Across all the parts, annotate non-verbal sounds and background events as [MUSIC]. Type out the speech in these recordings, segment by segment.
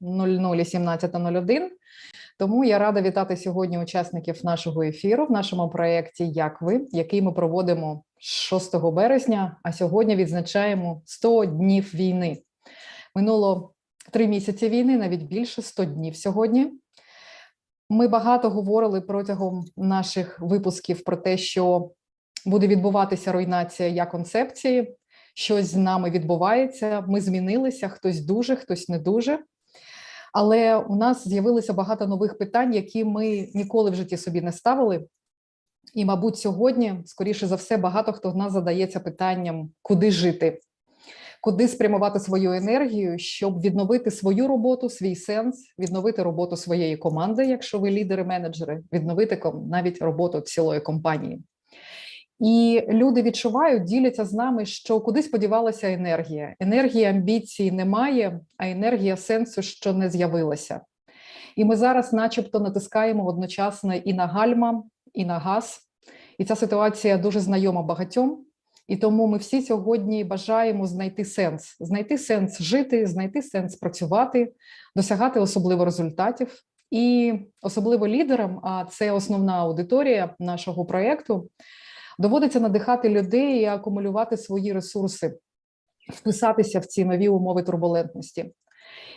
00 і 17.01. Тому я рада вітати сьогодні учасників нашого ефіру в нашому проєкті Як ви, який ми проводимо 6 березня, а сьогодні відзначаємо 100 днів війни. Минуло три місяці війни, навіть більше 100 днів сьогодні. Ми багато говорили протягом наших випусків про те, що буде відбуватися руйнація як концепції. Щось з нами відбувається. Ми змінилися, хтось дуже, хтось не дуже. Але у нас з'явилося багато нових питань, які ми ніколи в житті собі не ставили. І, мабуть, сьогодні, скоріше за все, багато хто з нас задається питанням, куди жити, куди спрямувати свою енергію, щоб відновити свою роботу, свій сенс, відновити роботу своєї команди, якщо ви лідери-менеджери, відновити навіть роботу цілої компанії. І люди відчувають, діляться з нами, що куди сподівалася енергія. Енергії амбіції немає, а енергія сенсу, що не з'явилася. І ми зараз, начебто, натискаємо одночасно і на гальма, і на газ. І ця ситуація дуже знайома багатьом. І тому ми всі сьогодні бажаємо знайти сенс, знайти сенс жити, знайти сенс працювати, досягати особливо результатів. І особливо лідерам, а це основна аудиторія нашого проєкту, доводиться надихати людей і акумулювати свої ресурси, вписатися в ці нові умови турбулентності.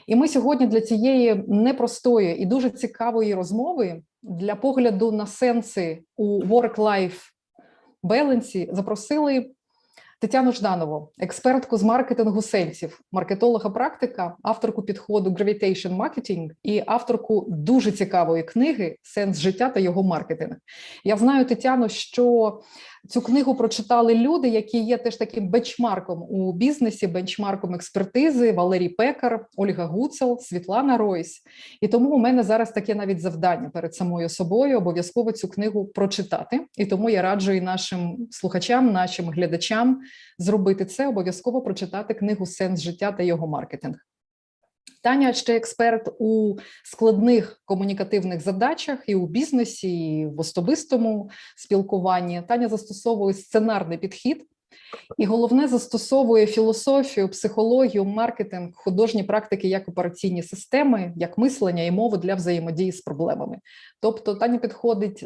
І ми сьогодні для цієї непростої і дуже цікавої розмови для погляду на сенси у work-life балансі запросили Тетяну Жданову, експертку з маркетингу сенсів, маркетолога практика, авторку підходу Gravitation Marketing і авторку дуже цікавої книги Сенс життя та його маркетинг. Я знаю, Тетяно, що цю книгу прочитали люди, які є теж таким бенчмарком у бізнесі, бенчмарком експертизи Валерій Пекар, Ольга Гуцел, Світлана Ройс. І тому у мене зараз таке навіть завдання перед самою собою обов'язково цю книгу прочитати. І тому я раджу і нашим слухачам, нашим глядачам зробити це, обов'язково прочитати книгу Сенс життя та його маркетинг. Таня ще експерт у складних комунікативних задачах і у бізнесі, і в особистому спілкуванні. Таня застосовує сценарний підхід, і головне застосовує філософію, психологію, маркетинг, художні практики як операційні системи, як мислення і мову для взаємодії з проблемами. Тобто Таня підходить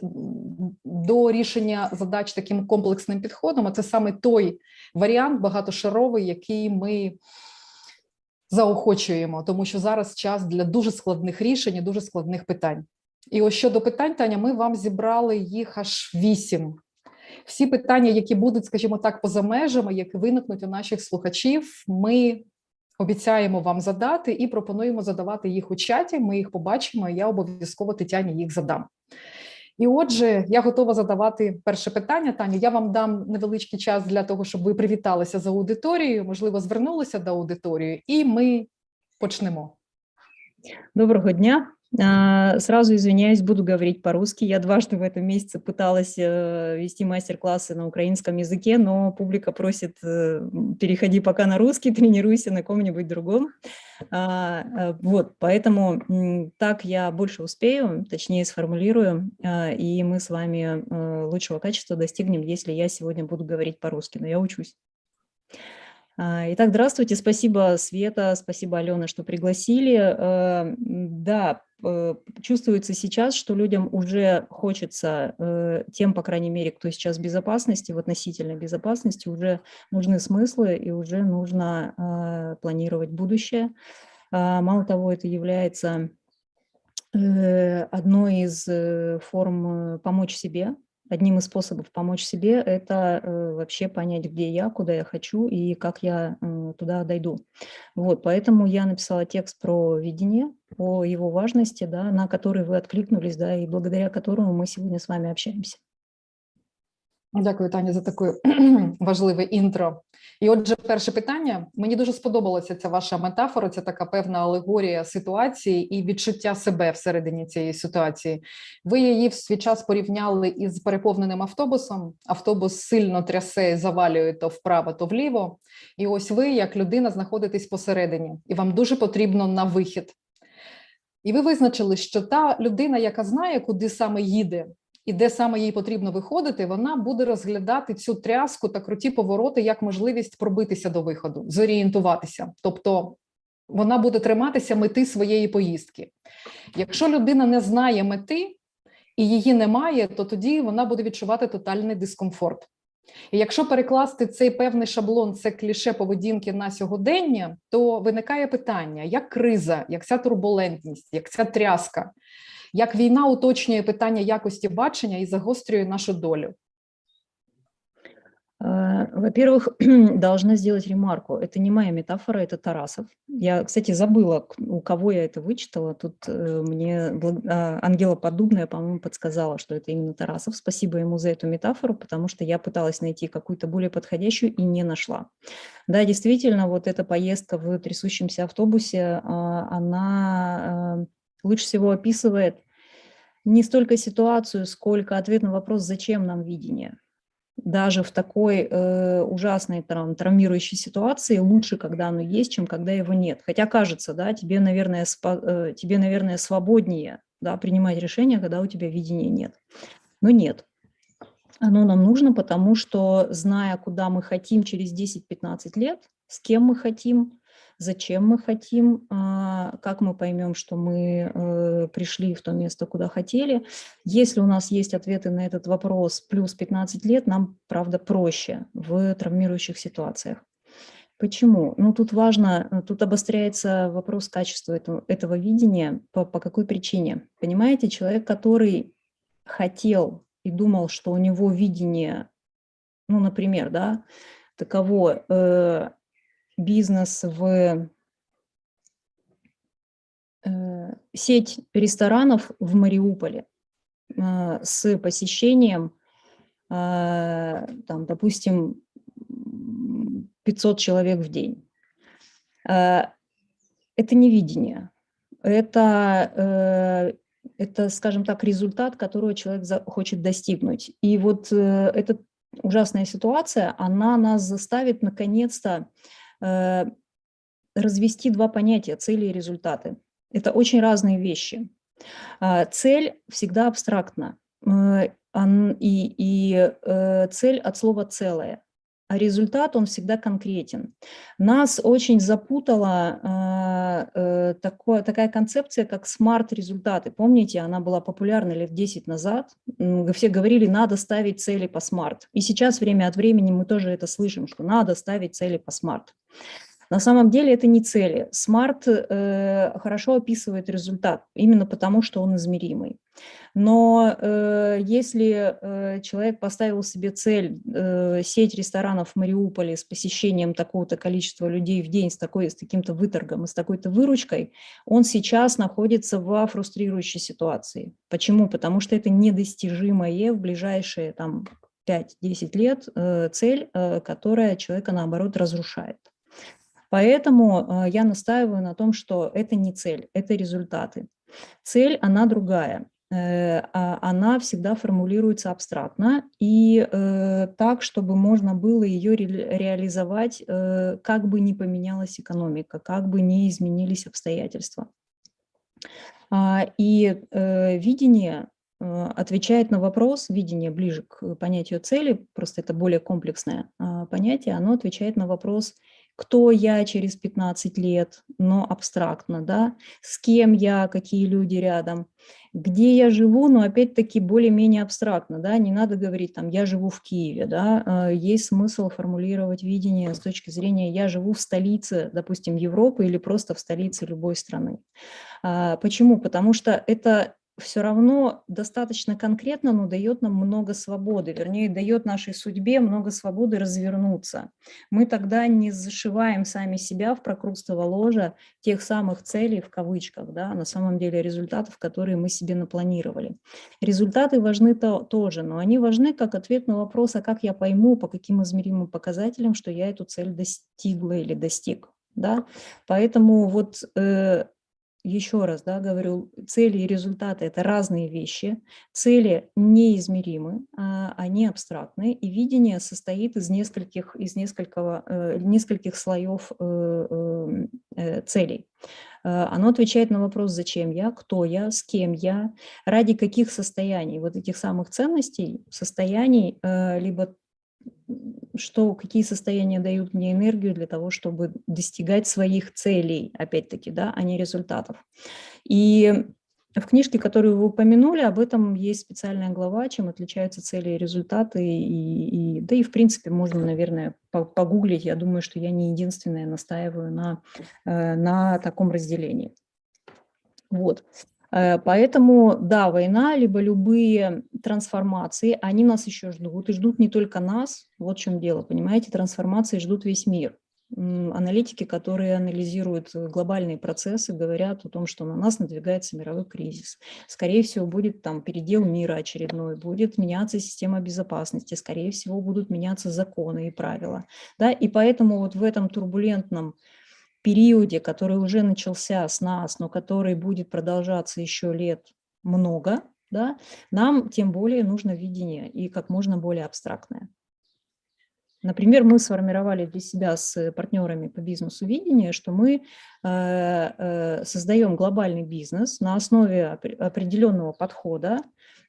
до рішення задач таким комплексним підходом. А це саме той варіант багатошаровий, який ми заохочуємо, тому що зараз час для дуже складних рішень, і дуже складних питань. І ось щодо питань, Таня, ми вам зібрали їх аж вісім. Всі питання, які будуть, скажімо так, поза межами, які виникнуть у наших слухачів, ми обіцяємо вам задати і пропонуємо задавати їх у чаті. Ми їх побачимо. і Я обов'язково Тетяні їх задам. І отже, я готова задавати перше питання. Таню, я вам дам невеличкий час для того, щоб ви привіталися з аудиторією, можливо, звернулися до аудиторії, і ми почнемо. Доброго дня. А, Сразу извиняюсь, буду говорить по-русски. Я дважды в этом месяце пыталась э, вести мастер-классы на украинском языке, но публика просит, э, переходи пока на русский, [LAUGHS] тренируйся на ком-нибудь другом. А, э, Вот, поэтому так я больше успею, точнее сформулирую, а, и мы с вами лучшего качества достигнем, если я сегодня буду говорить по-русски, но я учусь. Итак, здравствуйте, спасибо, Света, спасибо, Алена, что пригласили. Да, чувствуется сейчас, что людям уже хочется, э, тем, по крайней мере, кто сейчас в безопасности, в относительной безопасности, уже нужны смыслы и уже нужно планировать будущее. А, мало того, это является одной из форм помочь себе, одним из способов помочь себе – это э, вообще понять, где я, куда я хочу и как я э, туда дойду. Вот, поэтому я написала текст про видение, о его важности, да, на который вы откликнулись, да, и благодаря которому мы сегодня с вами общаемся. Дякую, Таня, за таке [CLEARS THROAT] важливе інтро. І отже, перше питання. Мені дуже сподобалася ця ваша метафора, це така певна алегорія ситуації і відчуття себе всередині цієї ситуації. Ви її в свій час порівняли із переповненим автобусом. Автобус сильно трясе, і завалює то вправо, то вліво. І ось ви, як людина, знаходитесь посередині, і вам дуже потрібно на вихід. І ви визначили, що та людина, яка знає, куди саме їде, і де саме їй потрібно виходити, вона буде розглядати цю тряску та круті повороти як можливість пробитися до виходу, зорієнтуватися. Тобто вона буде триматися мети своєї поїздки. Якщо людина не знає мети і її немає, то тоді вона буде відчувати тотальний дискомфорт. І якщо перекласти цей певний шаблон, це кліше поведінки на сьогодення, то виникає питання: як криза, як ця турбулентність, як ця тряска, як війна уточнює питання якості бачення і загострює нашу долю. Э, Во-первых, [CLEARS THROAT] должна сделать ремарку. Это не моя метафора, это Тарасов. Я, кстати, забыла, к- у кого я это вычитала. Тут э, мне благ- а, Ангела Поддубная, по-моему, подсказала, что это именно Тарасов. Спасибо ему за эту метафору, потому что я пыталась найти какую-то более подходящую и не нашла. Да, действительно, вот эта поездка в трясущемся автобусе, а, она э, лучше всего описывает не столько ситуацию, сколько ответ на вопрос, зачем нам видение даже в такой э, ужасной трав- травмирующей ситуации лучше, когда оно есть, чем когда его нет. Хотя кажется, да, тебе, наверное, э, тебе, наверное, свободнее да, принимать решения, когда у тебя видения нет. Но нет. Оно нам нужно, потому что, зная, куда мы хотим через 10-15 лет, с кем мы хотим, зачем мы хотим, а, как мы поймем, что мы э, пришли в то место, куда хотели, если у нас есть ответы на этот вопрос плюс 15 лет, нам, правда, проще в травмирующих ситуациях. Почему? Ну, тут важно, э, тут обостряется вопрос качества этого, этого видения. По, по какой причине? Понимаете, человек, который хотел и думал, что у него видение, ну, например, да, таково э, бизнес в э, сеть ресторанов в Мариуполе э, с посещением, э, там, допустим, м, 500 человек в день. Это не видение, это, это, скажем так, результат, которого человек за- хочет достигнуть. И вот эта ужасная ситуация, она нас заставит наконец-то развести два понятия цели и результаты. Это очень разные вещи. А, Цель всегда абстрактна, э, и, и э, цель от слова целое, а результат он всегда конкретен. Нас очень запутала а, э, такое, такая концепция, как SMART-результаты. Помните, она была популярна лет 10 назад. Все говорили, надо ставить цели по SMART. И сейчас время от времени мы тоже это слышим, что надо ставить цели по SMART. На самом деле это не цели. SMART э, хорошо описывает результат, именно потому что он измеримый. Но э, если э, человек поставил себе цель э, сеть ресторанов в Мариуполе с посещением такого-то количества людей в день, с, такой, с таким-то выторгом и с такой-то выручкой, он сейчас находится в фрустрирующей ситуации. Почему? Потому что это недостижимое в ближайшие там, 5-10 лет э, цель, э, которая человека, наоборот, разрушает. Поэтому э, я настаиваю на том, что это не цель, это результаты. Цель, она другая. Э, а Она всегда формулируется абстрактно и э, так, чтобы можно было ее ре- реализовать, э, как бы ни поменялась экономика, как бы ни изменились обстоятельства. А, И видение отвечает на вопрос, видение ближе к понятию цели, просто это более комплексное а, понятие, оно отвечает на вопрос, кто я через 15 лет, но абстрактно, да, с кем я, какие люди рядом, где я живу, но опять-таки более-менее абстрактно, да, не надо говорить там «я живу в Киеве», да, а, есть смысл формулировать видение с точки зрения «я живу в столице, допустим, Европы или просто в столице любой страны». А, Почему? Потому что это все равно достаточно конкретно, но дает нам много свободы, вернее, дает нашей судьбе много свободы развернуться. Мы тогда не зашиваем сами себя в прокрустово ложа тех самых целей, в кавычках, да, на самом деле результатов, которые мы себе напланировали. Результаты важны то, тоже, но они важны как ответ на вопрос, а как я пойму, по каким измеримым показателям, что я эту цель достигла или достиг. Да? Поэтому вот э, еще раз да, говорю, цели и результаты – это разные вещи. Цели неизмеримы, а, они абстрактны, и видение состоит из нескольких, из несколького, э, нескольких слоев э, э, э, целей. Оно отвечает на вопрос, зачем я, кто я, с кем я, ради каких состояний, вот этих самых ценностей, состояний, либо что, какие состояния дают мне энергию для того, чтобы достигать своих целей, опять-таки, да, а не результатов. И в книжке, которую вы упомянули, об этом есть специальная глава, чем отличаются цели и результаты. И, и, да и, в принципе, можно, наверное, погуглить. Я думаю, что я не единственная настаиваю на, э, на таком разделении. Вот. Э, поэтому, да, война, либо любые трансформации, они нас еще ждут, и ждут не только нас, вот в чем дело, понимаете, трансформации ждут весь мир аналитики, которые анализируют глобальные процессы, говорят о том, что на нас надвигается мировой кризис. Скорее всего, будет там передел мира очередной, будет меняться система безопасности, скорее всего, будут меняться законы и правила. Да? И поэтому вот в этом турбулентном периоде, который уже начался с нас, но который будет продолжаться еще лет много, да, нам тем более нужно видение и как можно более абстрактное. Например, мы сформировали для себя с партнерами по бизнесу видение, что мы э, э, создаем глобальный бизнес на основе определенного подхода,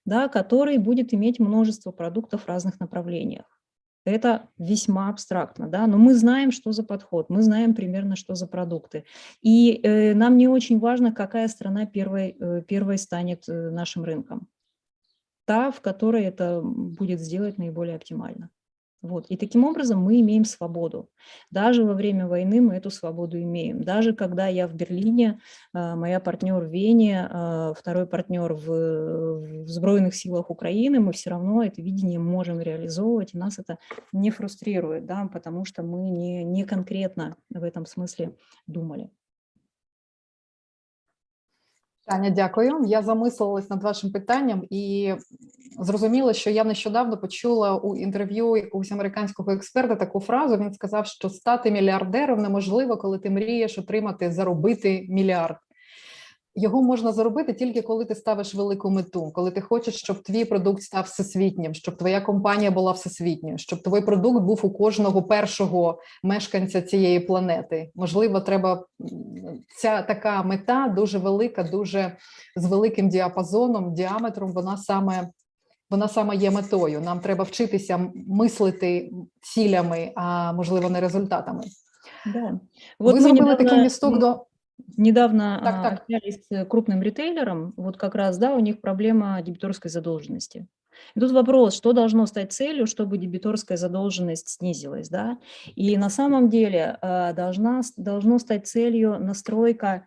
да, который будет иметь множество продуктов в разных направлениях. Это весьма абстрактно, да, но мы знаем, что за подход, мы знаем примерно, что за продукты. И э, нам не очень важно, какая страна первой, э, первой станет э, нашим рынком. Та, в которой это будет сделать наиболее оптимально. Вот. И таким образом мы имеем свободу. Даже во время войны мы эту свободу имеем. Даже когда я в Берлине, а, моя партнер в Вене, а, второй партнер в, в Сбройных силах Украины, мы все равно это видение можем реализовывать, и нас это не фрустрирует, да, потому что мы не, не конкретно в этом смысле думали. Таня, дякую. Я замислилась над вашим питанням і зрозуміла, що я нещодавно почула у інтерв'ю якогось американського експерта таку фразу. Він сказав, що стати мільярдером неможливо, коли ти мрієш отримати заробити мільярд. Його можна заробити тільки коли ти ставиш велику мету, коли ти хочеш, щоб твій продукт став всесвітнім, щоб твоя компанія була всесвітньою, щоб твій продукт був у кожного першого мешканця цієї планети. Можливо, треба ця така мета дуже велика, дуже з великим діапазоном, діаметром. Вона саме вона саме є метою. Нам треба вчитися мислити цілями, а можливо, не результатами. Да. Ви зробили недавно... такий місток до. Недавно так, так. общались с крупным ритейлером, вот как раз, да, у них проблема дебиторской задолженности. И тут вопрос, что должно стать целью, чтобы дебиторская задолженность снизилась, да? И на самом деле должна, должно стать целью настройка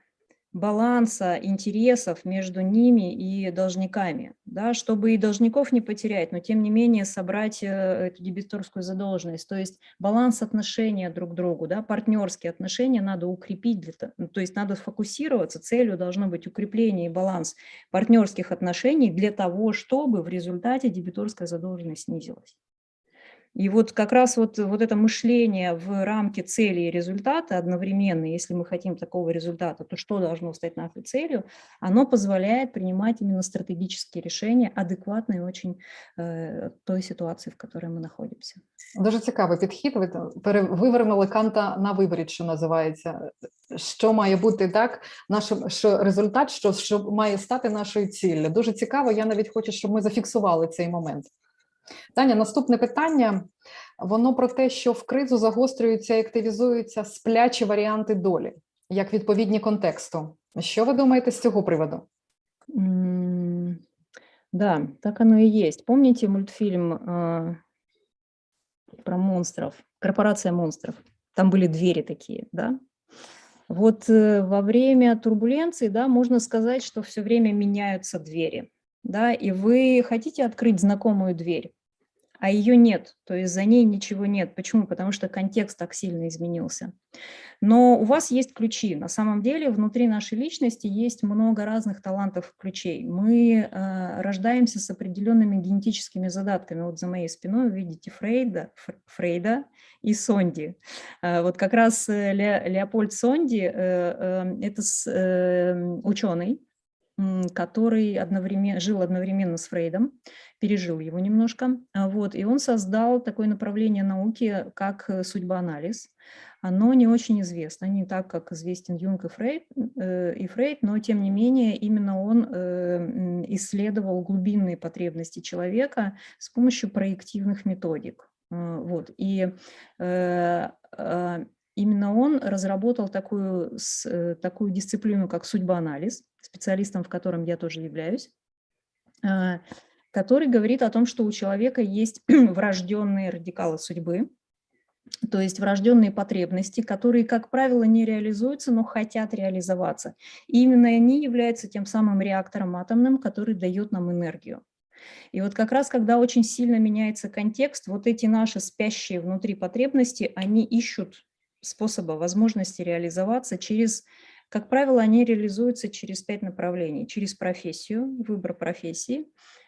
баланса интересов между ними и должниками, да, чтобы и должников не потерять, но тем не менее собрать э, эту дебиторскую задолженность. То есть баланс отношения друг к другу, да, партнерские отношения надо укрепить, для, то есть надо сфокусироваться, целью должно быть укрепление и баланс партнерских отношений для того, чтобы в результате дебиторская задолженность снизилась. И вот как раз вот, вот это мышление в рамке цели и результата одновременно, если мы хотим такого результата, то что должно стать нашей целью, оно позволяет принимать именно стратегические решения, адекватные очень э, той ситуации, в которой мы находимся. Дуже цікавий підхід. Ви вивернули канта на виборі, що називається. Що має бути так, нашим що результат, що, що має стати нашою ціллю. Дуже цікаво. Я навіть хочу, щоб ми зафіксували цей момент. Таня, наступне питання. Воно про те, що в кризу загострюються і активізуються сплячі варіанти долі, як відповідні контексту. Що ви думаєте з цього приводу? Mm, да, так оно и есть. Помните мультфильм э, про монстров, «Корпорация монстров»? Там были двери такие, да? Вот э, во время турбуленции, да, можно сказать, что все время меняются двери Да, и вы хотите открыть знакомую дверь, а ее нет, то есть за ней ничего нет. Почему? Потому что контекст так сильно изменился. Но у вас есть ключи. На самом деле внутри нашей личности есть много разных талантов ключей. Мы э, рождаемся с определенными генетическими задатками. Вот за моей спиной вы видите Фрейда, Фрейда и Сонди. Э, вот как раз э, Ле, Леопольд Сонди э, э, это с, э, ученый, который одновременно, жил одновременно с Фрейдом, пережил его немножко, а, вот, и он создал такое направление науки, как э, судьбоанализ. Оно не очень известно, не так, как известен Юнг и Фрейд, э, и Фрейд но тем не менее именно он э, исследовал глубинные потребности человека с помощью проективных методик. Э, Вот. И э, именно он разработал такую, такую дисциплину, как судьбоанализ, специалистом в котором я тоже являюсь, э, который говорит о том, что у человека есть [CLEARS THROAT] врожденные радикалы судьбы, то есть врожденные потребности, которые, как правило, не реализуются, но хотят реализоваться. И именно они являются тем самым реактором атомным, который дает нам энергию. И вот как раз, когда очень сильно меняется контекст, вот эти наши спящие внутри потребности, они ищут способа, возможности реализоваться через, как правило, они реализуются через пять направлений. Через профессию, выбор профессии,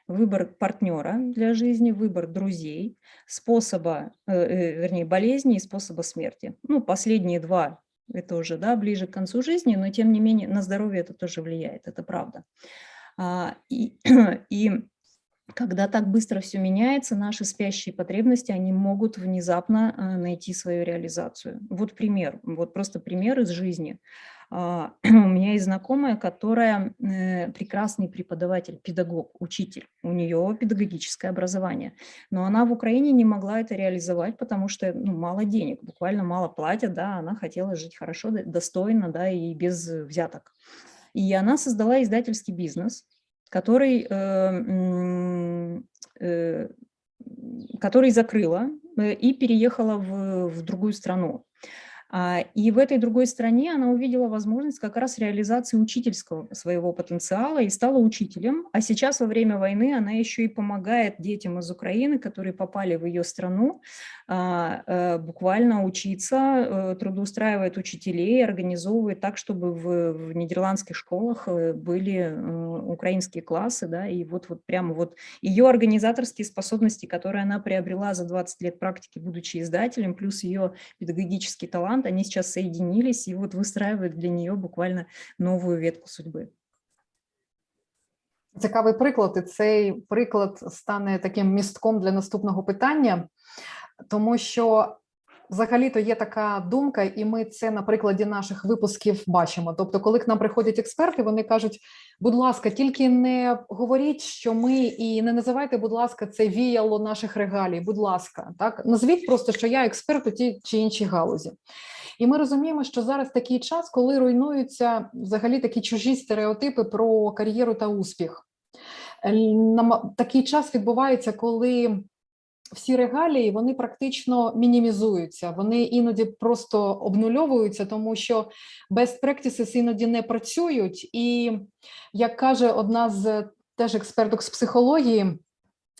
выбор партнера для жизни, выбор друзей, способа, э, э, вернее, болезни и способа смерти. Ну, последние два – это уже да, ближе к концу жизни, но тем не менее на здоровье это тоже влияет, это правда. А, И, [CLEARS THROAT] и когда так быстро все меняется, наши спящие потребности, они могут внезапно э, найти свою реализацию. Вот пример, вот просто пример из жизни. А, [CLEARS THROAT] У меня есть знакомая, которая э, прекрасный преподаватель, педагог, учитель. У нее педагогическое образование. Но она в Украине не могла это реализовать, потому что ну, мало денег, буквально мало платят, да, она хотела жить хорошо, достойно, да, и без взяток. И она создала издательский бизнес, который, э, э, который закрыла э, и переехала в, в другую страну. А, И в этой другой стране она увидела возможность как раз реализации учительского своего потенциала и стала учителем. А сейчас во время войны она еще и помогает детям из Украины, которые попали в ее страну, а, э, буквально учиться, э, трудоустраивает учителей, организовывает так, чтобы в, в нидерландских школах э, были украинские классы, да, и вот, вот прямо вот ее организаторские способности, которые она приобрела за 20 лет практики, будучи издателем, плюс ее педагогический талант, они сейчас соединились и вот выстраивают для нее буквально новую ветку судьбы. Цікавий приклад, і цей приклад стане таким містком для наступного питання, тому що взагалі-то є така думка, і ми це на прикладі наших випусків бачимо. Тобто, коли к нам приходять експерти, вони кажуть: будь ласка, тільки не говоріть, що ми, і не називайте, будь ласка, це віяло наших регалій. Будь ласка, так назвіть просто, що я експерт у тій чи іншій галузі. І ми розуміємо, що зараз такий час, коли руйнуються взагалі такі чужі стереотипи про кар'єру та успіх. Такий час відбувається, коли всі регалії вони практично мінімізуються, вони іноді просто обнульовуються, тому що best practices іноді не працюють. І як каже одна з теж експерток з психології,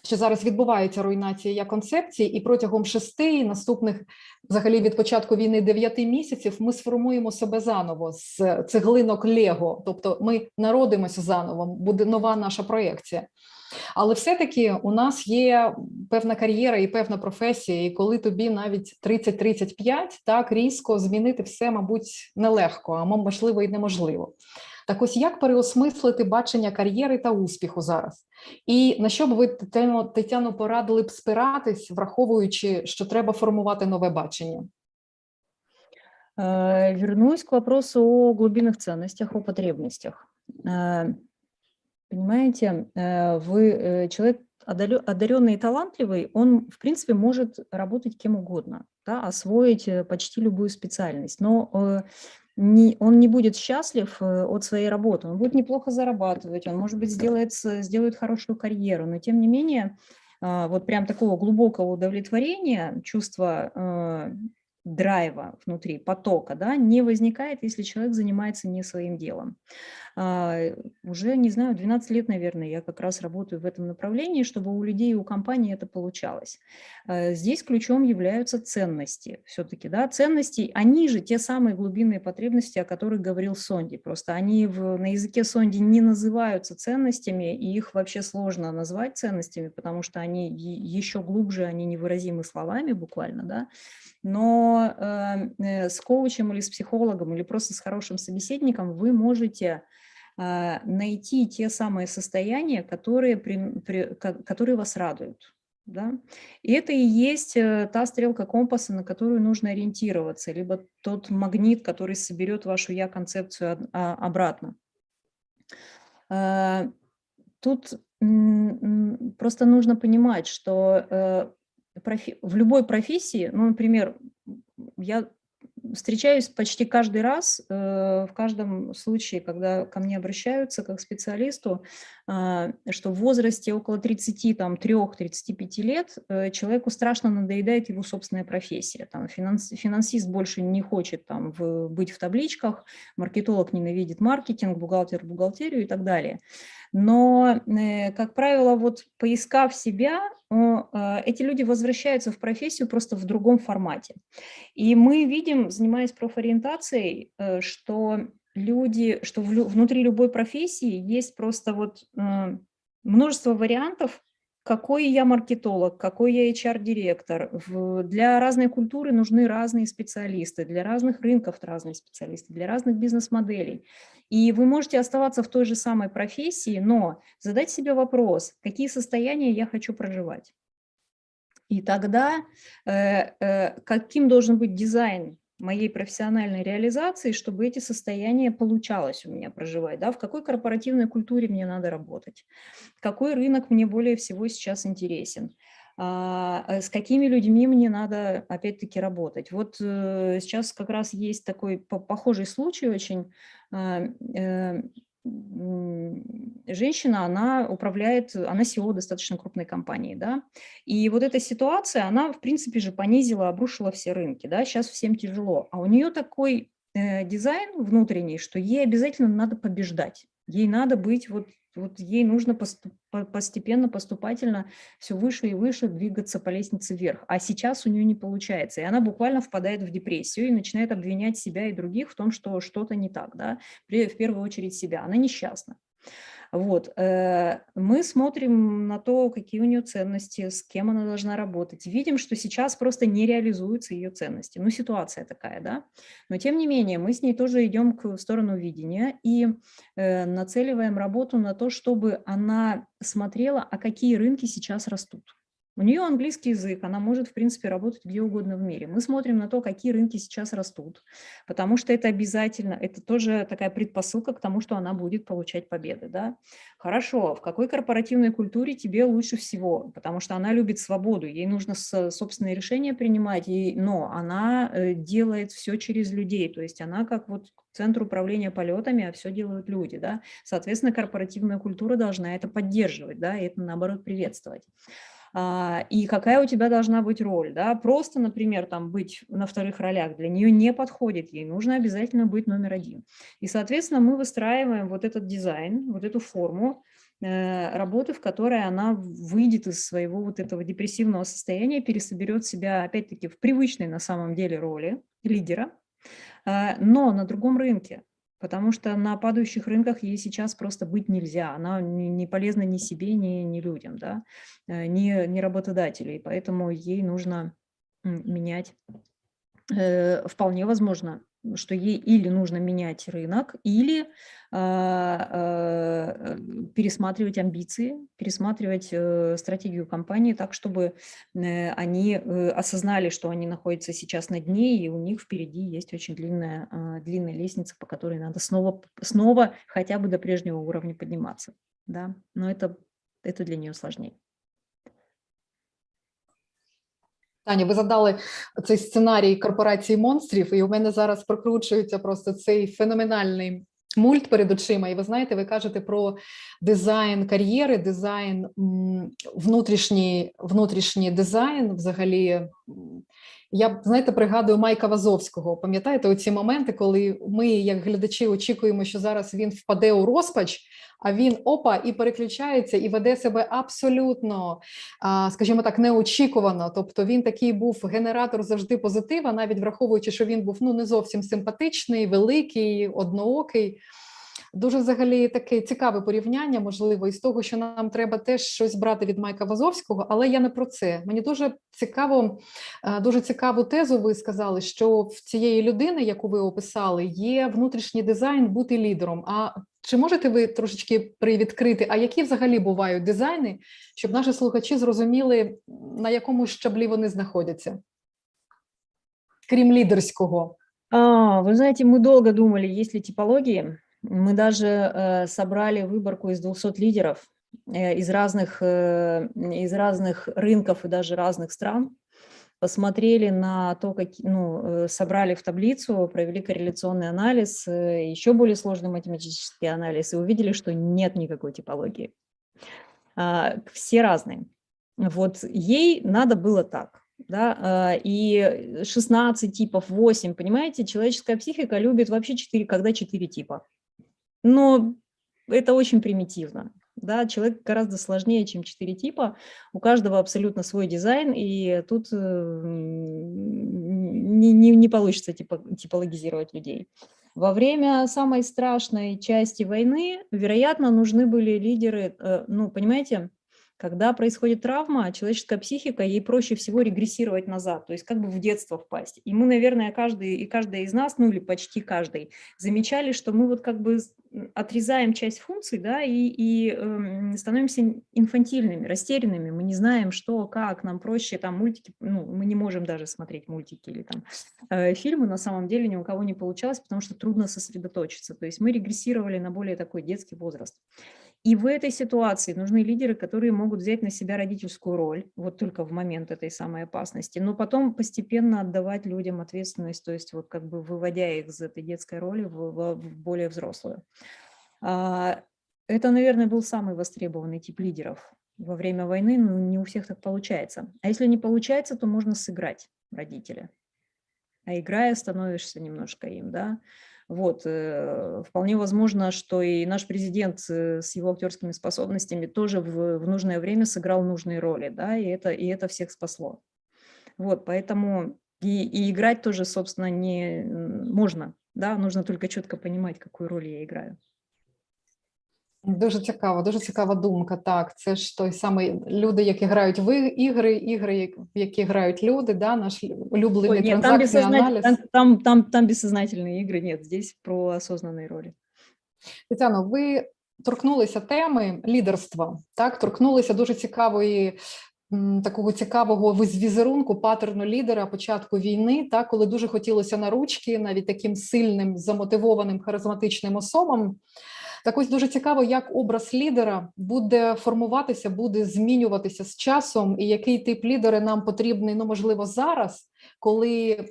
що зараз відбувається руйнація концепції, і протягом шести наступних, взагалі від початку війни дев'яти місяців, ми сформуємо себе заново з цеглинок Лего, тобто ми народимося заново, буде нова наша проєкція. Але все-таки у нас є певна кар'єра і певна професія, і коли тобі навіть 30-35, так різко змінити все, мабуть, нелегко, а можливо і неможливо. Так ось як переосмислити бачення кар'єри та успіху зараз? І на що б ви Тетяно, порадили б спиратись, враховуючи, що треба формувати нове бачення? Э, Вернусь к вопросу о глубинных ценностях, о потребностях. Понимаете, э, вы э, человек одаренный и талантливый, он, в принципе, может работать кем угодно, да, освоить э, почти любую специальность, но не- он не будет счастлив от своей работы, он будет неплохо зарабатывать, он, может быть, сделает, сделает хорошую карьеру, но тем не менее, вот прям такого глубокого удовлетворения, чувства драйва внутри, потока, да, не возникает, если человек занимается не своим делом. А, Уже, не знаю, 12 лет, наверное, я как раз работаю в этом направлении, чтобы у людей и у компаний это получалось. Э, Здесь ключом являются ценности все-таки, да, ценности, они же те самые глубинные потребности, о которых говорил Сонди, просто они в, на языке Сонди не называются ценностями, и их вообще сложно назвать ценностями, потому что они еще глубже, они невыразимы словами буквально, да, но э, э, с коучем или с психологом или просто с хорошим собеседником вы можете а, найти те самые состояния, которые, при- при- ко- которые вас радуют. Да? И это и есть э, та стрелка компаса, на которую нужно ориентироваться, либо тот магнит, который соберет вашу я-концепцию а, обратно. Тут просто нужно понимать, что э, в любой профессии, ну, например, я встречаюсь почти каждый раз, э, в каждом случае, когда ко мне обращаются как специалисту, а, что в возрасте около 33-35 лет э, человеку страшно надоедает его собственная профессия. Там, финанс, финансист больше не хочет там, в, быть в табличках, маркетолог ненавидит маркетинг, бухгалтер – бухгалтерию и так далее. Но, э, как правило, вот поискав себя, а, эти люди возвращаются в профессию просто в другом формате. И мы видим, занимаясь профориентацией, э, что люди, что внутри любой профессии есть просто вот э, множество вариантов, какой я маркетолог, какой я HR-директор. Для разной культуры нужны разные специалисты, для разных рынков разные специалисты, для разных бизнес-моделей. И вы можете оставаться в той же самой профессии, но задать себе вопрос, какие состояния я хочу проживать. И тогда э, э, каким должен быть дизайн моей профессиональной реализации, чтобы эти состояния получалось у меня проживать, да, в какой корпоративной культуре мне надо работать, какой рынок мне более всего сейчас интересен, а, э, с какими людьми мне надо опять-таки работать. Вот э, сейчас как раз есть такой похожий случай очень, а, э, женщина, она управляет, она SEO достаточно крупной компании, да, и вот эта ситуация, она, в принципе же, понизила, обрушила все рынки, да, сейчас всем тяжело, а у нее такой э, дизайн внутренний, что ей обязательно надо побеждать, ей надо быть вот вот ей нужно постепенно, поступательно все выше и выше двигаться по лестнице вверх. А сейчас у нее не получается. И она буквально впадает в депрессию и начинает обвинять себя и других в том, что что-то не так. Да? В первую очередь себя. Она несчастна. Вот. Э, мы смотрим на то, какие у нее ценности, с кем она должна работать. Видим, что сейчас просто не реализуются ее ценности. Ну, ситуация такая, да. Но, тем не менее, мы с ней тоже идем в сторону видения и э, нацеливаем работу на то, чтобы она смотрела, а какие рынки сейчас растут. У нее английский язык, она может, в принципе, работать где угодно в мире. Мы смотрим на то, какие рынки сейчас растут, потому что это обязательно, это тоже такая предпосылка к тому, что она будет получать победы. Да? Хорошо, в какой корпоративной культуре тебе лучше всего? Потому что она любит свободу, ей нужно собственные решения принимать, но она э, делает все через людей, то есть она как вот центр управления полетами, а все делают люди. Да? Соответственно, корпоративная культура должна это поддерживать, да, и это, наоборот, приветствовать. А, и какая у тебя должна быть роль. Да? Просто, например, там быть на вторых ролях для нее не подходит, ей нужно обязательно быть номер один. И, соответственно, мы выстраиваем вот этот дизайн, вот эту форму, э, работы, в которой она выйдет из своего вот этого депрессивного состояния, пересоберет себя, опять-таки, в привычной на самом деле роли лидера, а, но на другом рынке, потому что на падающих рынках ей сейчас просто быть нельзя, она не полезна ни себе, ни, ни людям, да, э, ни, ни работодателей, поэтому ей нужно менять. Э, вполне возможно, что ей или нужно менять рынок, или а, а, пересматривать амбиции, пересматривать э, стратегию компании так, чтобы э, они э, осознали, что они находятся сейчас на дне, и у них впереди есть очень длинная, а, длинная лестница, по которой надо снова, снова хотя бы до прежнего уровня подниматься. Да? Но это, это для нее сложнее. Таня, ви задали цей сценарій корпорації монстрів, і у мене зараз прокручується просто цей феноменальний мульт перед очима. І ви знаєте, ви кажете про дизайн кар'єри, дизайн внутрішній, внутрішній дизайн взагалі. Я знаєте, пригадую Майка Вазовського. Пам'ятаєте оці моменти, коли ми, як глядачі, очікуємо, що зараз він впаде у розпач, а він опа і переключається і веде себе абсолютно, скажімо так, неочікувано. Тобто він такий був генератор завжди позитива, навіть враховуючи, що він був ну не зовсім симпатичний, великий, одноокий. Дуже взагалі таке цікаве порівняння, можливо, із того, що нам треба теж щось брати від Майка Вазовського, але я не про це. Мені дуже цікаво, е, дуже цікаву тезу. Ви сказали, що в цієї людини, яку ви описали, є внутрішній дизайн бути лідером. А чи можете ви трошечки привідкрити, а які взагалі бувають дизайни, щоб наші слухачі зрозуміли, на якому щаблі вони знаходяться? Крім лідерського? А, вы знаете, мы долго думали, есть ли типологии. Мы даже э, собрали выборку из 200 лидеров э, из разных, э, из разных рынков и даже разных стран, посмотрели на то, как, ну, собрали в таблицу, провели корреляционный анализ, еще более сложный математический анализ и увидели, что нет никакой типологии. А, все разные. Вот ей надо было так. Да, и 16 типов, 8, понимаете, человеческая психика любит вообще 4, когда 4 типа. Но это очень примитивно. Да, человек гораздо сложнее, чем четыре типа. У каждого абсолютно свой дизайн, и тут э, не, не, не получится типа, типологизировать людей. Во время самой страшной части войны, вероятно, нужны были лидеры, э, ну, понимаете, когда происходит травма, человеческая психика, ей проще всего регрессировать назад, то есть как бы в детство впасть. И мы, наверное, каждый и каждая из нас, ну или почти каждый, замечали, что мы вот как бы отрезаем часть функций, да, и, и э, становимся инфантильными, растерянными, мы не знаем, что, как, нам проще, там, мультики, ну, мы не можем даже смотреть мультики или там э, фильмы, на самом деле ни у кого не получалось, потому что трудно сосредоточиться, то есть мы регрессировали на более такой детский возраст. И в этой ситуации нужны лидеры, которые могут взять на себя родительскую роль, вот только в момент этой самой опасности, но потом постепенно отдавать людям ответственность, то есть вот как бы выводя их из этой детской роли в, в, в более взрослую. А, это, наверное, был самый востребованный тип лидеров во время войны, но не у всех так получается. А если не получается, то можно сыграть родителя. А играя, становишься немножко им, да. Вот, э, вполне возможно, что и наш президент э, с его актерскими способностями тоже в, в нужное время сыграл нужные роли, да, и это, и это всех спасло. Вот, поэтому и, и играть тоже, собственно, не можно, да, нужно только четко понимать, какую роль я играю. Дуже цікаво, дуже цікава думка. Так, це ж той самий люди, які грають в ігри, ігри, в які грають люди, да, наш улюблений Ой, нет, транзакційний там, аналіз. там, там, там, там бессознательные игры, нет, здесь про осознанные роли. Тетяно, ви торкнулися теми лідерства, так, торкнулися дуже цікавої. м, Такого цікавого віз- візерунку паттерну лідера початку війни, так коли дуже хотілося на ручки, навіть таким сильним, замотивованим, харизматичним особам. так ось дуже цікаво, як образ лідера буде формуватися, буде змінюватися з часом, і який тип лідера нам потрібний, ну можливо, зараз, коли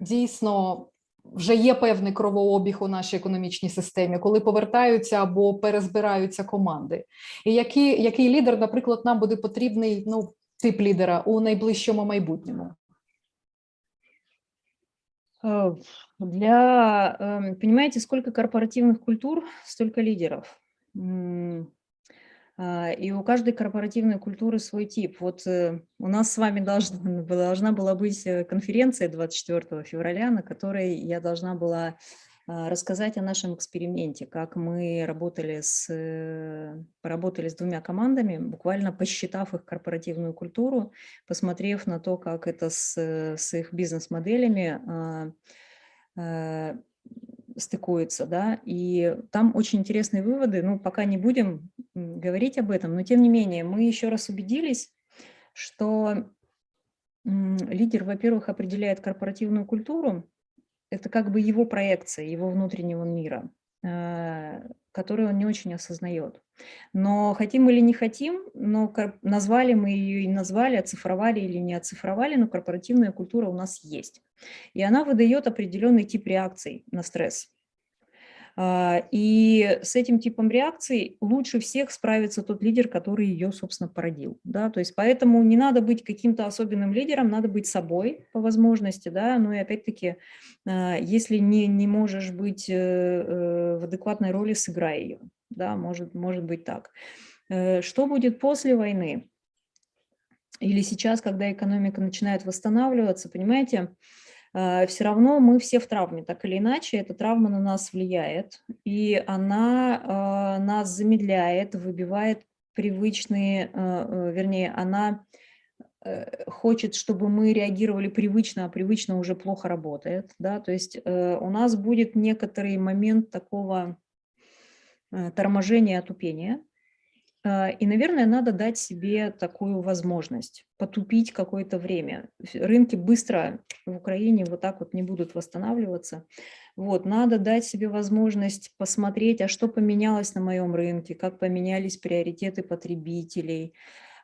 дійсно вже є певний кровообіг у нашій економічній системі, коли повертаються або перезбираються команди. І який, який лідер, наприклад, нам буде потрібний, ну, тип лідера у найближчому майбутньому? Э, Для, эм, понимаете, сколько корпоративных культур, столько лидеров. А, И у каждой корпоративной культуры свой тип. Вот э, у нас с вами должна, [LAUGHS] должна была быть э, конференция 24 февраля, на которой я должна была рассказать о нашем эксперименте, как мы работали с, э, поработали с двумя командами, буквально посчитав их корпоративную культуру, посмотрев на то, как это с, с их бизнес-моделями а, а, стыкуется, да, и там очень интересные выводы, ну, пока не будем говорить об этом, но тем не менее мы еще раз убедились, что лидер, во-первых, определяет корпоративную культуру, это как бы его проекция, его внутреннего мира, э, которую он не очень осознает. Но хотим или не хотим, но назвали мы ее и назвали, оцифровали или не оцифровали, но корпоративная культура у нас есть. И она выдает определенный тип реакций на стресс. А, И с этим типом реакций лучше всех справится тот лидер, который ее, собственно, породил. Да? То есть поэтому не надо быть каким-то особенным лидером, надо быть собой по возможности. Да? Ну и опять-таки, а, если не, не можешь быть э, э, в адекватной роли, сыграй ее. Да? Может, может быть так. Э, Что будет после войны? Или сейчас, когда экономика начинает восстанавливаться, понимаете, все равно мы все в травме, так или иначе, эта травма на нас влияет, и она а, нас замедляет, выбивает привычные, а, вернее, она э, хочет, чтобы мы реагировали привычно, а привычно уже плохо работает, да, то есть э, у нас будет некоторый момент такого э, торможения, отупения, А, И, наверное, надо дать себе такую возможность потупить какое-то время. Рынки быстро в Украине вот так вот не будут восстанавливаться. Вот, надо дать себе возможность посмотреть, а что поменялось на моем рынке, как поменялись приоритеты потребителей,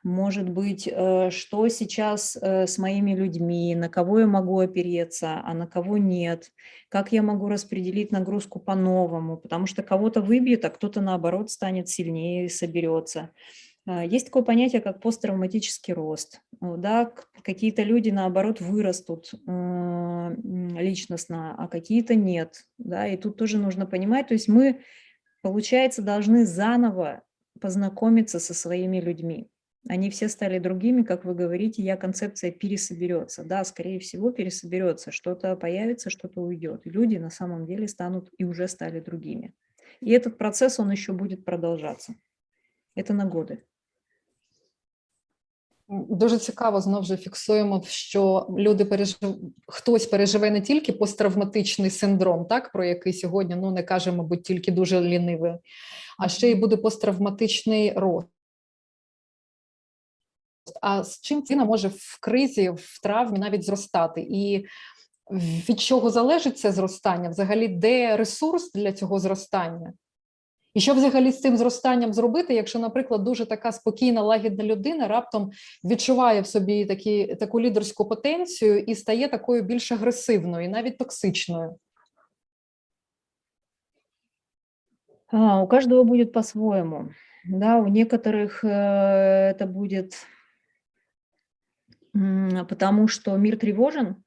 может быть, э, что сейчас э, с моими людьми, на кого я могу опереться, а на кого нет, как я могу распределить нагрузку по-новому, потому что кого-то выбьет, а кто-то, наоборот, станет сильнее и соберется. А, Есть такое понятие, как посттравматический рост. Э, Да, какие-то люди, наоборот, вырастут э, личностно, а какие-то нет. Да, и тут тоже нужно понимать, то есть мы, получается, должны заново познакомиться со своими людьми Они все стали другими, как вы говорите, я концепция пересоберется. Да, скорее всего, пересоберется. Что-то появится, что-то уйдет. И люди на самом деле станут и уже стали другими. И этот процесс, он еще будет продолжаться. Это на годы. М, Дуже цікаво знову ж фіксуємо, що люди пережив... хтось переживе не тільки посттравматичний синдром, так про який сьогодні ну не каже, мабуть, тільки дуже лінивий, а ще й буде посттравматичний рост. А з чим ціна може в кризі, в травмі навіть зростати? І від чого залежить це зростання? Взагалі, де ресурс для цього зростання? І що взагалі з цим зростанням зробити, якщо, наприклад, дуже така спокійна, лагідна людина раптом відчуває в собі такі, таку лідерську потенцію і стає такою більш агресивною, і навіть токсичною? А, у каждого будет по-своему. Да, у некоторых э, это будет м, потому, что мир тревожен,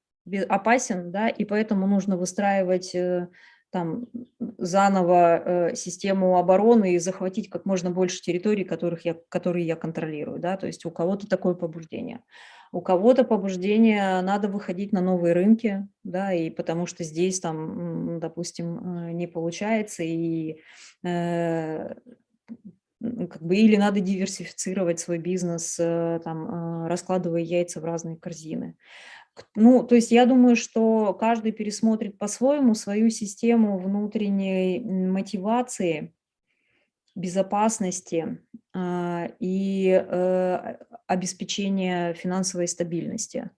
опасен, да, и поэтому нужно выстраивать э, там заново э, систему обороны и захватить как можно больше территорий, которых я, которые я контролирую, да, то есть у кого-то такое побуждение. У кого-то побуждение надо выходить на новые рынки, да, и потому что здесь там, допустим, э, не получается, и э, как бы или надо диверсифицировать свой бизнес, э, там, э, раскладывая яйца в разные корзины. Ну, то есть я думаю, что каждый пересмотрит по-своему свою систему внутренней мотивации, безопасности а, и э, обеспечения финансовой стабильности.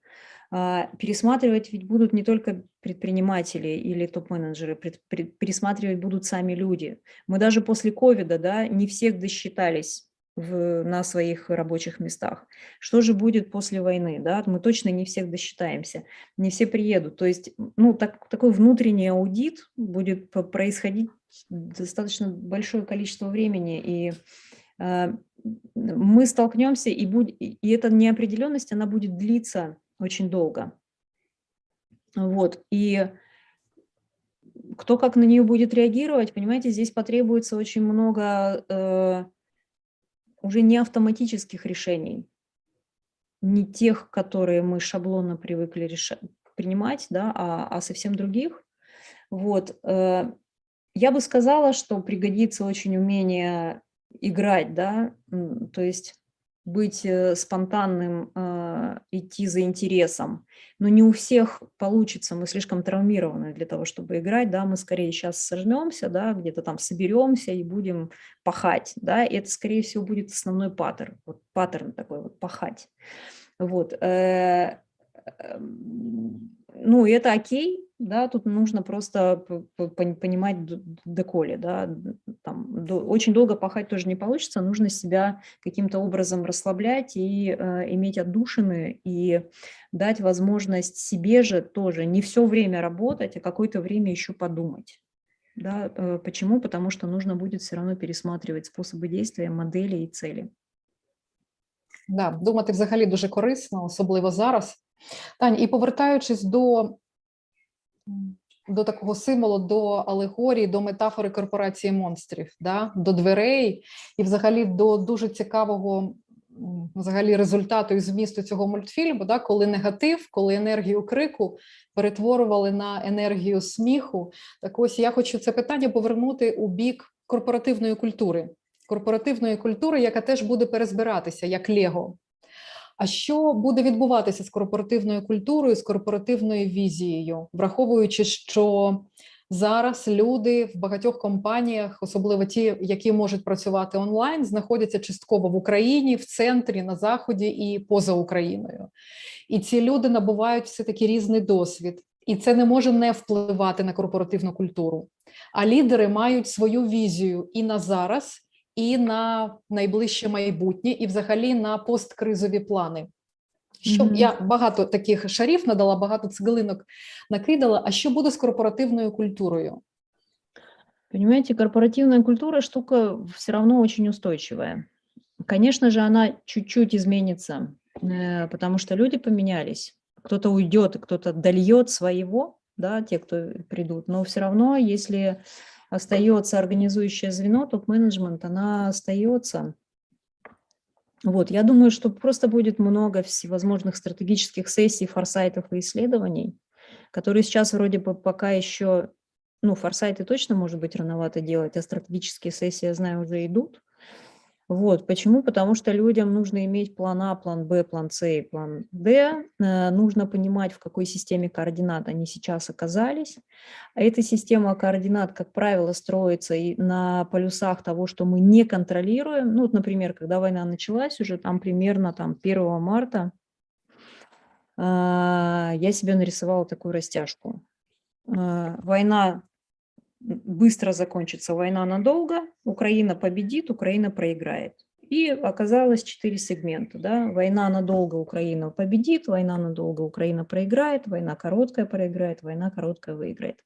А, Пересматривать ведь будут не только предприниматели или топ-менеджеры, пересматривать будут сами люди. Мы даже после ковида да, не всех досчитались в- на своих рабочих местах. Что же будет после войны? Да? Мы точно не всех досчитаемся, не все приедут. То есть ну, так, такой внутренний аудит будет происходить достаточно большое количество времени, и э, мы столкнемся, и, будь, и эта неопределенность, она будет длиться очень долго. Вот, и кто как на нее будет реагировать, понимаете, здесь потребуется очень много э, уже не автоматических решений, не тех, которые мы шаблонно привыкли реша- принимать, да, а, а совсем других. Вот. э, Я бы сказала, что пригодится очень умение играть, да, то есть быть э, спонтанным, э, идти за интересом. Но не у всех получится, мы слишком травмированы для того, чтобы играть, да, мы скорее сейчас сожмемся, да, где-то там соберемся и будем пахать, да, и это, скорее всего, будет основной паттерн, вот паттерн такой вот пахать. Вот. э, эм, Ну, это окей, да, тут нужно просто понимать доколе, да, там, до- очень долго пахать тоже не получится, нужно себя каким-то образом расслаблять и э, иметь отдушины, и дать возможность себе же тоже не все время работать, а какое-то время еще подумать. Да, э, почему? Потому что нужно будет все равно пересматривать способы действия, модели и цели. Да, думати взагалі дуже корисно, особливо зараз. Тань, і повертаючись до, до такого символу, до алегорії, до метафори корпорації монстрів, да? до дверей, і взагалі до дуже цікавого взагалі результату і змісту цього мультфільму, да? коли негатив, коли енергію крику перетворювали на енергію сміху. Так ось я хочу це питання повернути у бік корпоративної культури. Корпоративної культури, яка теж буде перезбиратися як Лего. А що буде відбуватися з корпоративною культурою, з корпоративною візією, враховуючи, що Зараз люди в багатьох компаніях, особливо ті, які можуть працювати онлайн, знаходяться частково в Україні, в центрі, на заході і поза Україною. І ці люди набувають все таки різний досвід, і це не може не впливати на корпоративну культуру. А лідери мають свою візію і на зараз, і на найближче майбутнє, і взагалі на посткризові плани. Щоб Мгм. я багато таких шарів надала, багато цеглинок накидала. А що буде з корпоративною культурою? Понимаете, корпоративная культура штука все равно очень устойчивая. Конечно же, она чуть-чуть изменится, э, потому что люди поменялись. Кто-то уйдет, и кто-то дольет своего, да, те, кто придут. Но все равно, если остается организующее звено, топ-менеджмент, она остается. Вот, я думаю, что просто будет много всевозможных стратегических сессий, форсайтов и исследований, которые сейчас вроде бы пока еще, ну, форсайты точно, может быть, рановато делать, а стратегические сессии, я знаю, уже идут. Вот, почему? Потому что людям нужно иметь план А, план Б, план С и план Д. Э, Нужно понимать, в какой системе координат они сейчас оказались. А эта система координат, как правило, строится и на полюсах того, что мы не контролируем. Ну, вот, например, когда война началась, уже там примерно там, 1 марта а, я себе нарисовала такую растяжку. А, Война быстро закончится, война надолго, Украина победит, Украина проиграет. И оказалось четыре сегмента. Да? Война надолго, Украина победит, война надолго, Украина проиграет, война короткая проиграет, война короткая выиграет.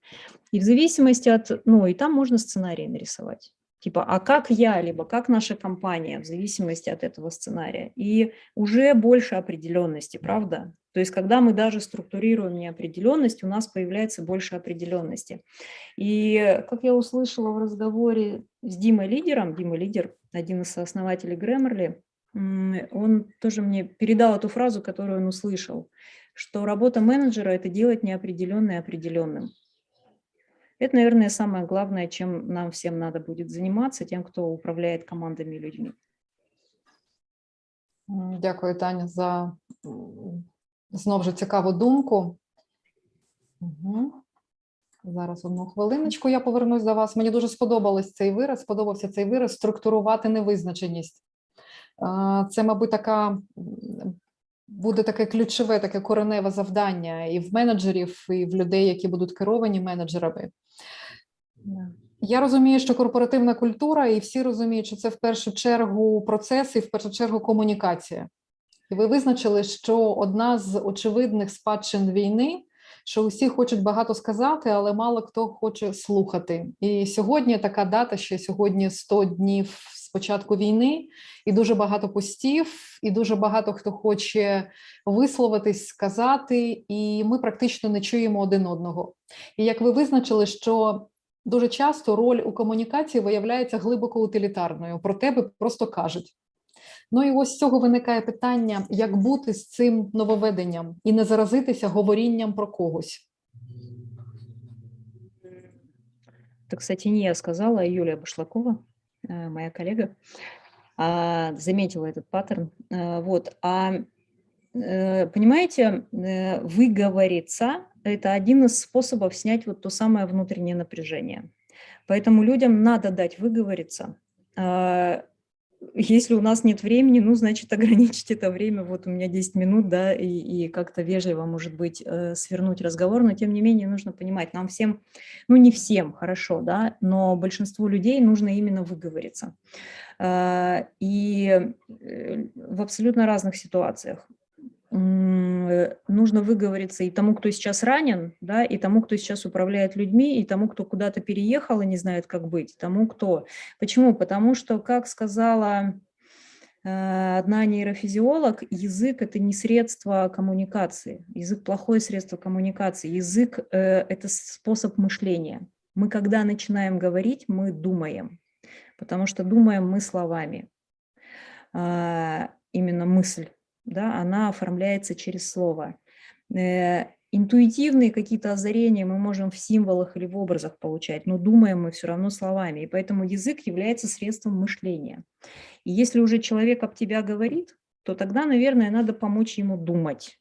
И в зависимости от... Ну, и там можно сценарий нарисовать. Типа, а как я, либо как наша компания, в зависимости от этого сценария. И уже больше определенности, правда? То есть, когда мы даже структурируем неопределенность, у нас появляется больше определенности. И как я услышала в разговоре с Димой Лидером, Дима Лидер, один из основателей Grammarly, он тоже мне передал эту фразу, которую он услышал, что работа менеджера – это делать неопределенное определенным. Это, наверное, самое главное, чем нам всем надо будет заниматься, тем, кто управляет командами людьми. Дякую, Таня, за м, знов же цікаву думку. Угу. Зараз одну хвилиночку я повернусь до вас. Мені дуже сподобалось цей вираз, сподобався цей вираз структурувати невизначеність. Це, мабуть, така буде таке ключове, таке кореневе завдання і в менеджерів, і в людей, які будуть керовані менеджерами. Я розумію, що корпоративна культура, і всі розуміють, що це в першу чергу процес і в першу чергу комунікація. І ви визначили, що одна з очевидних спадщин війни, що усі хочуть багато сказати, але мало хто хоче слухати. І сьогодні така дата, що сьогодні 100 днів початку війни, і дуже багато постів, і дуже багато хто хоче висловитись, сказати, і ми практично не чуємо один одного. І як ви визначили, що дуже часто роль у комунікації виявляється глибоко утилітарною, про тебе просто кажуть. Ну і ось з цього виникає питання, як бути з цим нововведенням і не заразитися говорінням про когось. Это, кстати, не я сказала, а Юлия Башлакова, моя коллега, а, заметила этот паттерн. Э, Вот. А э, понимаете, э, выговориться – это один из способов снять вот то самое внутреннее напряжение. Поэтому людям надо дать выговориться. Если у нас нет времени, ну, значит, [LAUGHS] ограничить это время. Вот у меня 10 минут, да, и, и как-то вежливо, может быть, э, свернуть разговор. Но, тем не менее, нужно понимать, нам всем, ну, не всем, хорошо, да, но большинству людей нужно именно выговориться. А, И э, в абсолютно разных ситуациях э, нужно выговориться и тому, кто сейчас ранен, да, и тому, кто сейчас управляет людьми, и тому, кто куда-то переехал и не знает, как быть, тому, кто. Почему? Потому что, как сказала э, одна нейрофизиолог, язык – это не средство коммуникации. Язык – плохое средство коммуникации. Язык э, – это способ мышления. Мы, когда начинаем говорить, мы думаем, потому что думаем мы словами. А, Именно мысль да, она оформляется через слово. Э, Интуитивные какие-то озарения мы можем в символах или в образах получать, но думаем мы все равно словами, и поэтому язык является средством мышления. И если уже человек об тебя говорит, то тогда, наверное, надо помочь ему думать.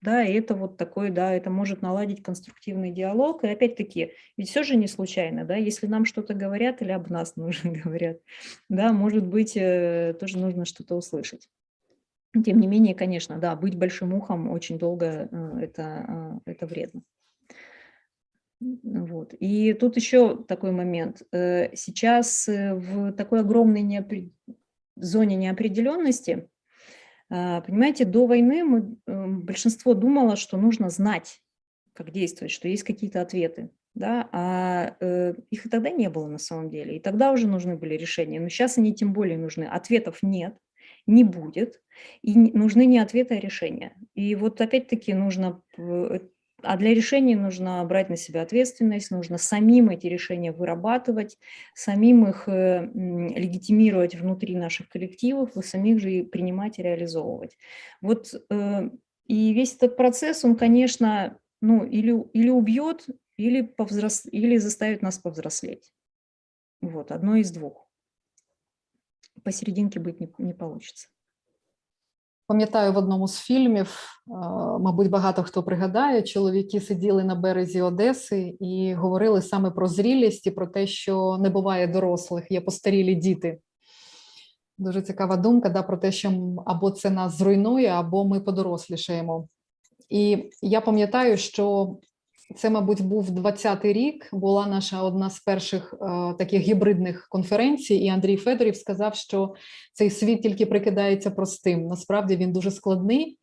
Да, и это вот такой, да, это может наладить конструктивный диалог. И опять-таки, ведь все же не случайно, да, если нам что-то говорят или об нас [LAUGHS] нужно говорят, да, может быть, э, тоже нужно что-то услышать. Тем не менее, конечно, да, быть большим ухом очень долго э, это, э, это вредно. Вот. И тут еще такой момент. Сейчас в такой огромной неопре... зоне неопределенности понимаете, до войны мы, большинство думало, что нужно знать, как действовать, что есть какие-то ответы. Да, а э, их и тогда не было на самом деле. И тогда уже нужны были решения. Но сейчас они тем более нужны. Ответов нет, не будет. И нужны не ответы, а решения. И вот опять-таки нужно а для решения нужно брать на себя ответственность, нужно самим эти решения вырабатывать, самим их э, легитимировать внутри наших коллективов, и самих же и принимать и реализовывать. Вот э, и весь этот процесс, он, конечно, ну, или, или убьет, или, повзрос... или заставит нас повзрослеть. Вот, одно из двух. Посерединке быть не, не получится. Пам'ятаю в одному з фільмів, мабуть, багато хто пригадає, чоловіки сиділи на березі Одеси і говорили саме про зрілість і про те, що не буває дорослих, є постарілі діти. Дуже цікава думка да, про те, що або це нас зруйнує, або ми подорослішаємо. І я пам'ятаю, що це, мабуть, був 20-й рік. Була наша одна з перших е, таких гібридних конференцій, і Андрій Федорів сказав, що цей світ тільки прикидається простим. Насправді він дуже складний,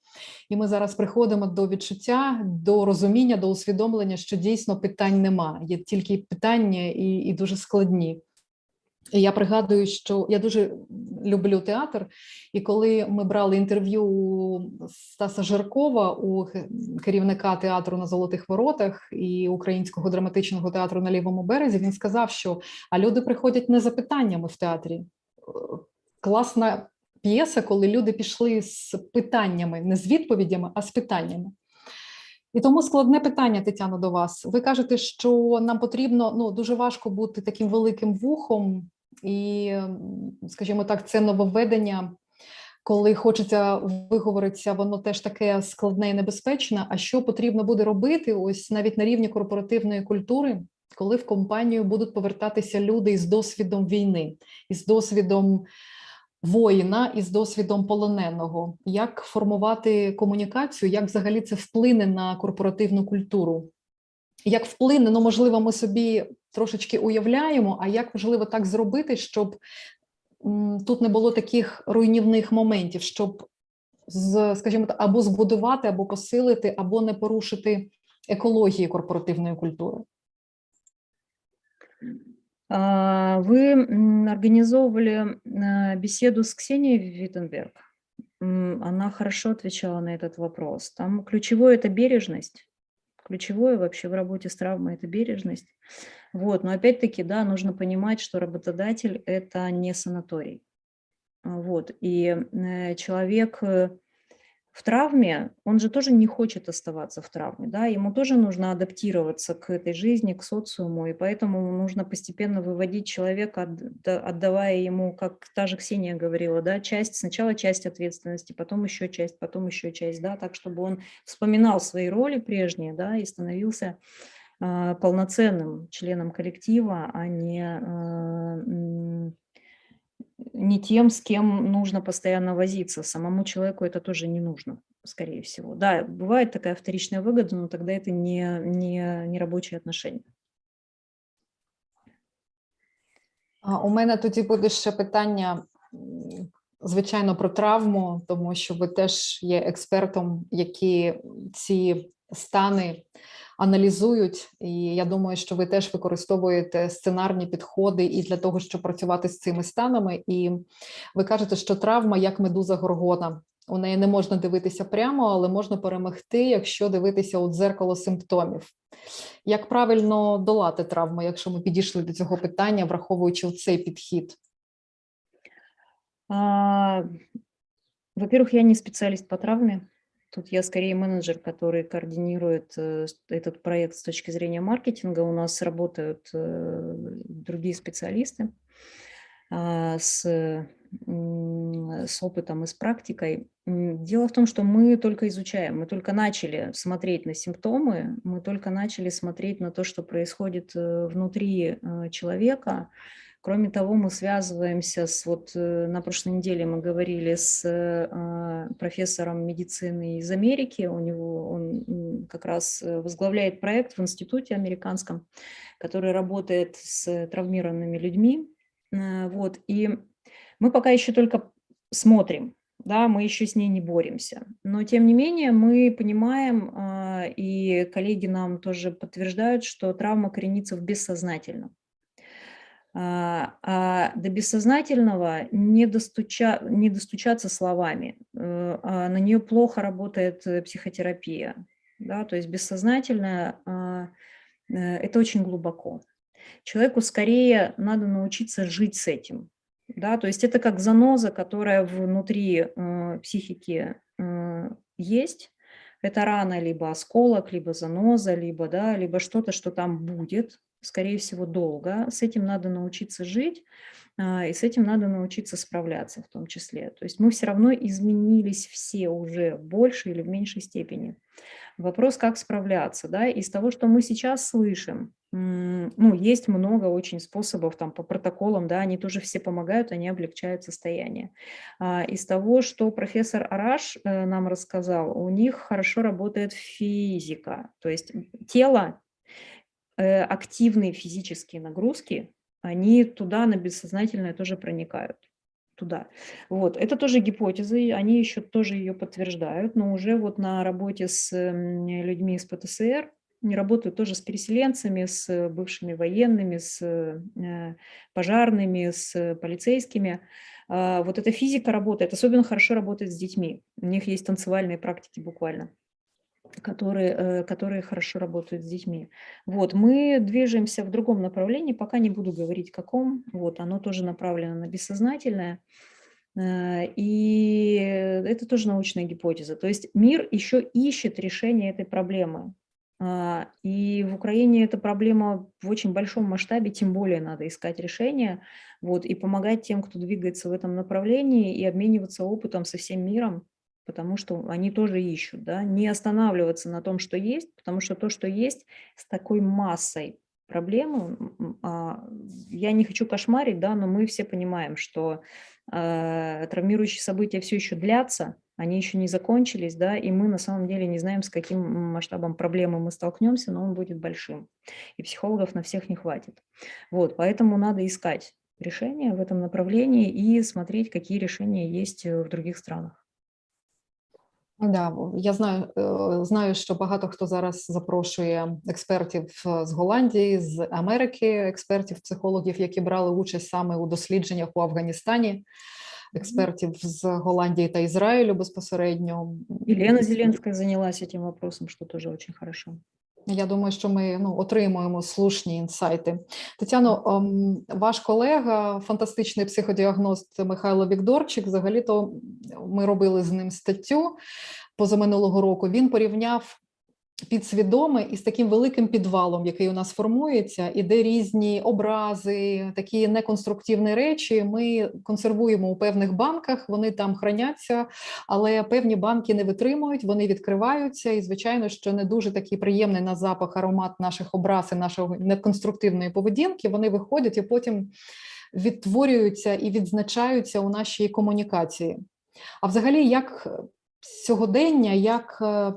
і ми зараз приходимо до відчуття, до розуміння, до усвідомлення, що дійсно питань нема. Є тільки питання і, і дуже складні. Я пригадую, що я дуже люблю театр, і коли ми брали інтерв'ю у Стаса Жаркова, у керівника театру на Золотих Воротах і Українського драматичного театру на лівому березі, він сказав, що а люди приходять не за питаннями в театрі. Класна п'єса, коли люди пішли з питаннями, не з відповідями, а з питаннями. І тому складне питання, Тетяно, до вас. Ви кажете, що нам потрібно ну дуже важко бути таким великим вухом і, скажімо так, це нововведення, коли хочеться виговоритися, воно теж таке складне і небезпечне. А що потрібно буде робити? Ось навіть на рівні корпоративної культури, коли в компанію будуть повертатися люди із досвідом війни, із досвідом. Воїна із досвідом полоненого, як формувати комунікацію, як взагалі це вплине на корпоративну культуру? Як вплине, ну можливо, ми собі трошечки уявляємо, а як важливо так зробити, щоб тут не було таких руйнівних моментів, щоб скажімо так, або збудувати, або посилити, або не порушити екології корпоративної культури. Вы организовывали беседу с Ксенией Виттенберг. Она хорошо отвечала на этот вопрос. Там ключевое – это бережность. Ключевое вообще в работе с травмой – это бережность. Вот, но опять-таки, да, нужно понимать, что работодатель – это не санаторий. Вот, и э, человек э, в травме, он же тоже не хочет оставаться в травме, да, ему тоже нужно адаптироваться к этой жизни, к социуму, и поэтому нужно постепенно выводить человека, отдавая ему, как та же Ксения говорила, да, часть, сначала часть ответственности, потом еще часть, потом еще часть, да, так, чтобы он вспоминал свои роли прежние, да, и становился э, полноценным членом коллектива, а не э, не тем, с кем нужно постоянно возиться. Самому человеку это тоже не нужно, скорее всего. Да, бывает такая вторичная выгода, но тогда это не, не, не рабочие отношения. У мене тоді буде ще питання, звичайно, про травму, тому що ви теж є експертом, які ці стани аналізують, і я думаю, що ви теж використовуєте сценарні підходи і для того, щоб працювати з цими станами. І ви кажете, що травма як медуза горгона. У неї не можна дивитися прямо, але можна перемогти, якщо дивитися у дзеркало симптомів. Як правильно долати травму, якщо ми підійшли до цього питання, враховуючи цей підхід? Во-первых, я не специалист по травме. Тут я скорее менеджер, который координирует э, этот проект с точки зрения маркетинга. У нас работают э, другие специалисты а, с с опытом и с практикой. Дело в том, что мы только изучаем, мы только начали смотреть на симптомы, мы только начали смотреть на то, что происходит э, внутри человека. Кроме того, мы связываемся с, вот э, на прошлой неделе мы говорили с э, профессором медицины из Америки, у него, он как раз э, возглавляет проект в институте американском, который работает с травмированными людьми, Вот, и мы пока еще только смотрим, да, мы еще с ней не боремся. Но тем не менее мы понимаем, и коллеги нам тоже подтверждают, что травма коренится в бессознательном. А а до бессознательного не, достуча, не достучаться словами, э, а на нее плохо работает э, психотерапия. Да? То есть бессознательное а, э, – это очень глубоко. Человеку скорее надо научиться жить с этим. Да? То есть это как заноза, которая внутри психики есть. Это рана, либо осколок, либо заноза, либо, да, либо что-то, что там будет, скорее всего, долго. С этим надо научиться жить, а, и с этим надо научиться справляться в том числе. То есть мы все равно изменились все уже в большей или в меньшей степени. Вопрос, как справляться. Да? Из того, что мы сейчас слышим, ну, есть много очень способов там по протоколам, да, они тоже все помогают, они облегчают состояние. А, из того, что профессор Араш э, нам рассказал, у них хорошо работает физика, то есть тело, активные физические нагрузки, они туда на бессознательное тоже проникают туда. Вот. Это тоже гипотезы, они еще тоже ее подтверждают, но уже вот на работе с людьми из ПТСР, не работают тоже с переселенцами, с бывшими военными, с э, пожарными, с полицейскими. А, вот эта физика работает, особенно хорошо работает с детьми. У них есть танцевальные практики буквально которые, э, которые хорошо работают с детьми. Вот, мы движемся в другом направлении, пока не буду говорить каком, вот, оно тоже направлено на бессознательное, э, и это тоже научная гипотеза. То есть мир еще ищет решение этой проблемы. А, и в Украине эта проблема в очень большом масштабе, тем более надо искать решение, вот, и помогать тем, кто двигается в этом направлении, и обмениваться опытом со всем миром, потому что они тоже ищут, да, не останавливаться на том, что есть, потому что то, что есть, с такой массой проблем, а, я не хочу кошмарить, да, но мы все понимаем, что э, травмирующие события все еще длятся, они еще не закончились, да, и мы на самом деле не знаем, с каким масштабом проблемы мы столкнемся, но он будет большим, и психологов на всех не хватит. Вот, поэтому надо искать решения в этом направлении и смотреть, какие решения есть в других странах. Да, я знаю, е, знаю, що багато хто зараз запрошує експертів е, з Голландії, з Америки, експертів, психологів, які брали участь саме у дослідженнях у Афганістані, експертів з Голландії та Ізраїлю безпосередньо. Єлена Зеленська зайнялася цим вопросом, що теж дуже хорошо. Я думаю, що ми ну, отримуємо слушні інсайти. Тетяно, ем, ваш колега, фантастичний психодіагност Михайло Вікторчик, взагалі-то ми робили з ним статтю позаминулого року. Він порівняв підсвідоме із таким великим підвалом, який у нас формується, і де різні образи, такі неконструктивні речі. Ми консервуємо у певних банках, вони там храняться, але певні банки не витримують, вони відкриваються. І, звичайно, що не дуже такий приємний на запах аромат наших образ і нашої неконструктивної поведінки. Вони виходять і потім відтворюються і відзначаються у нашій комунікації. А взагалі, як сьогодення, як е,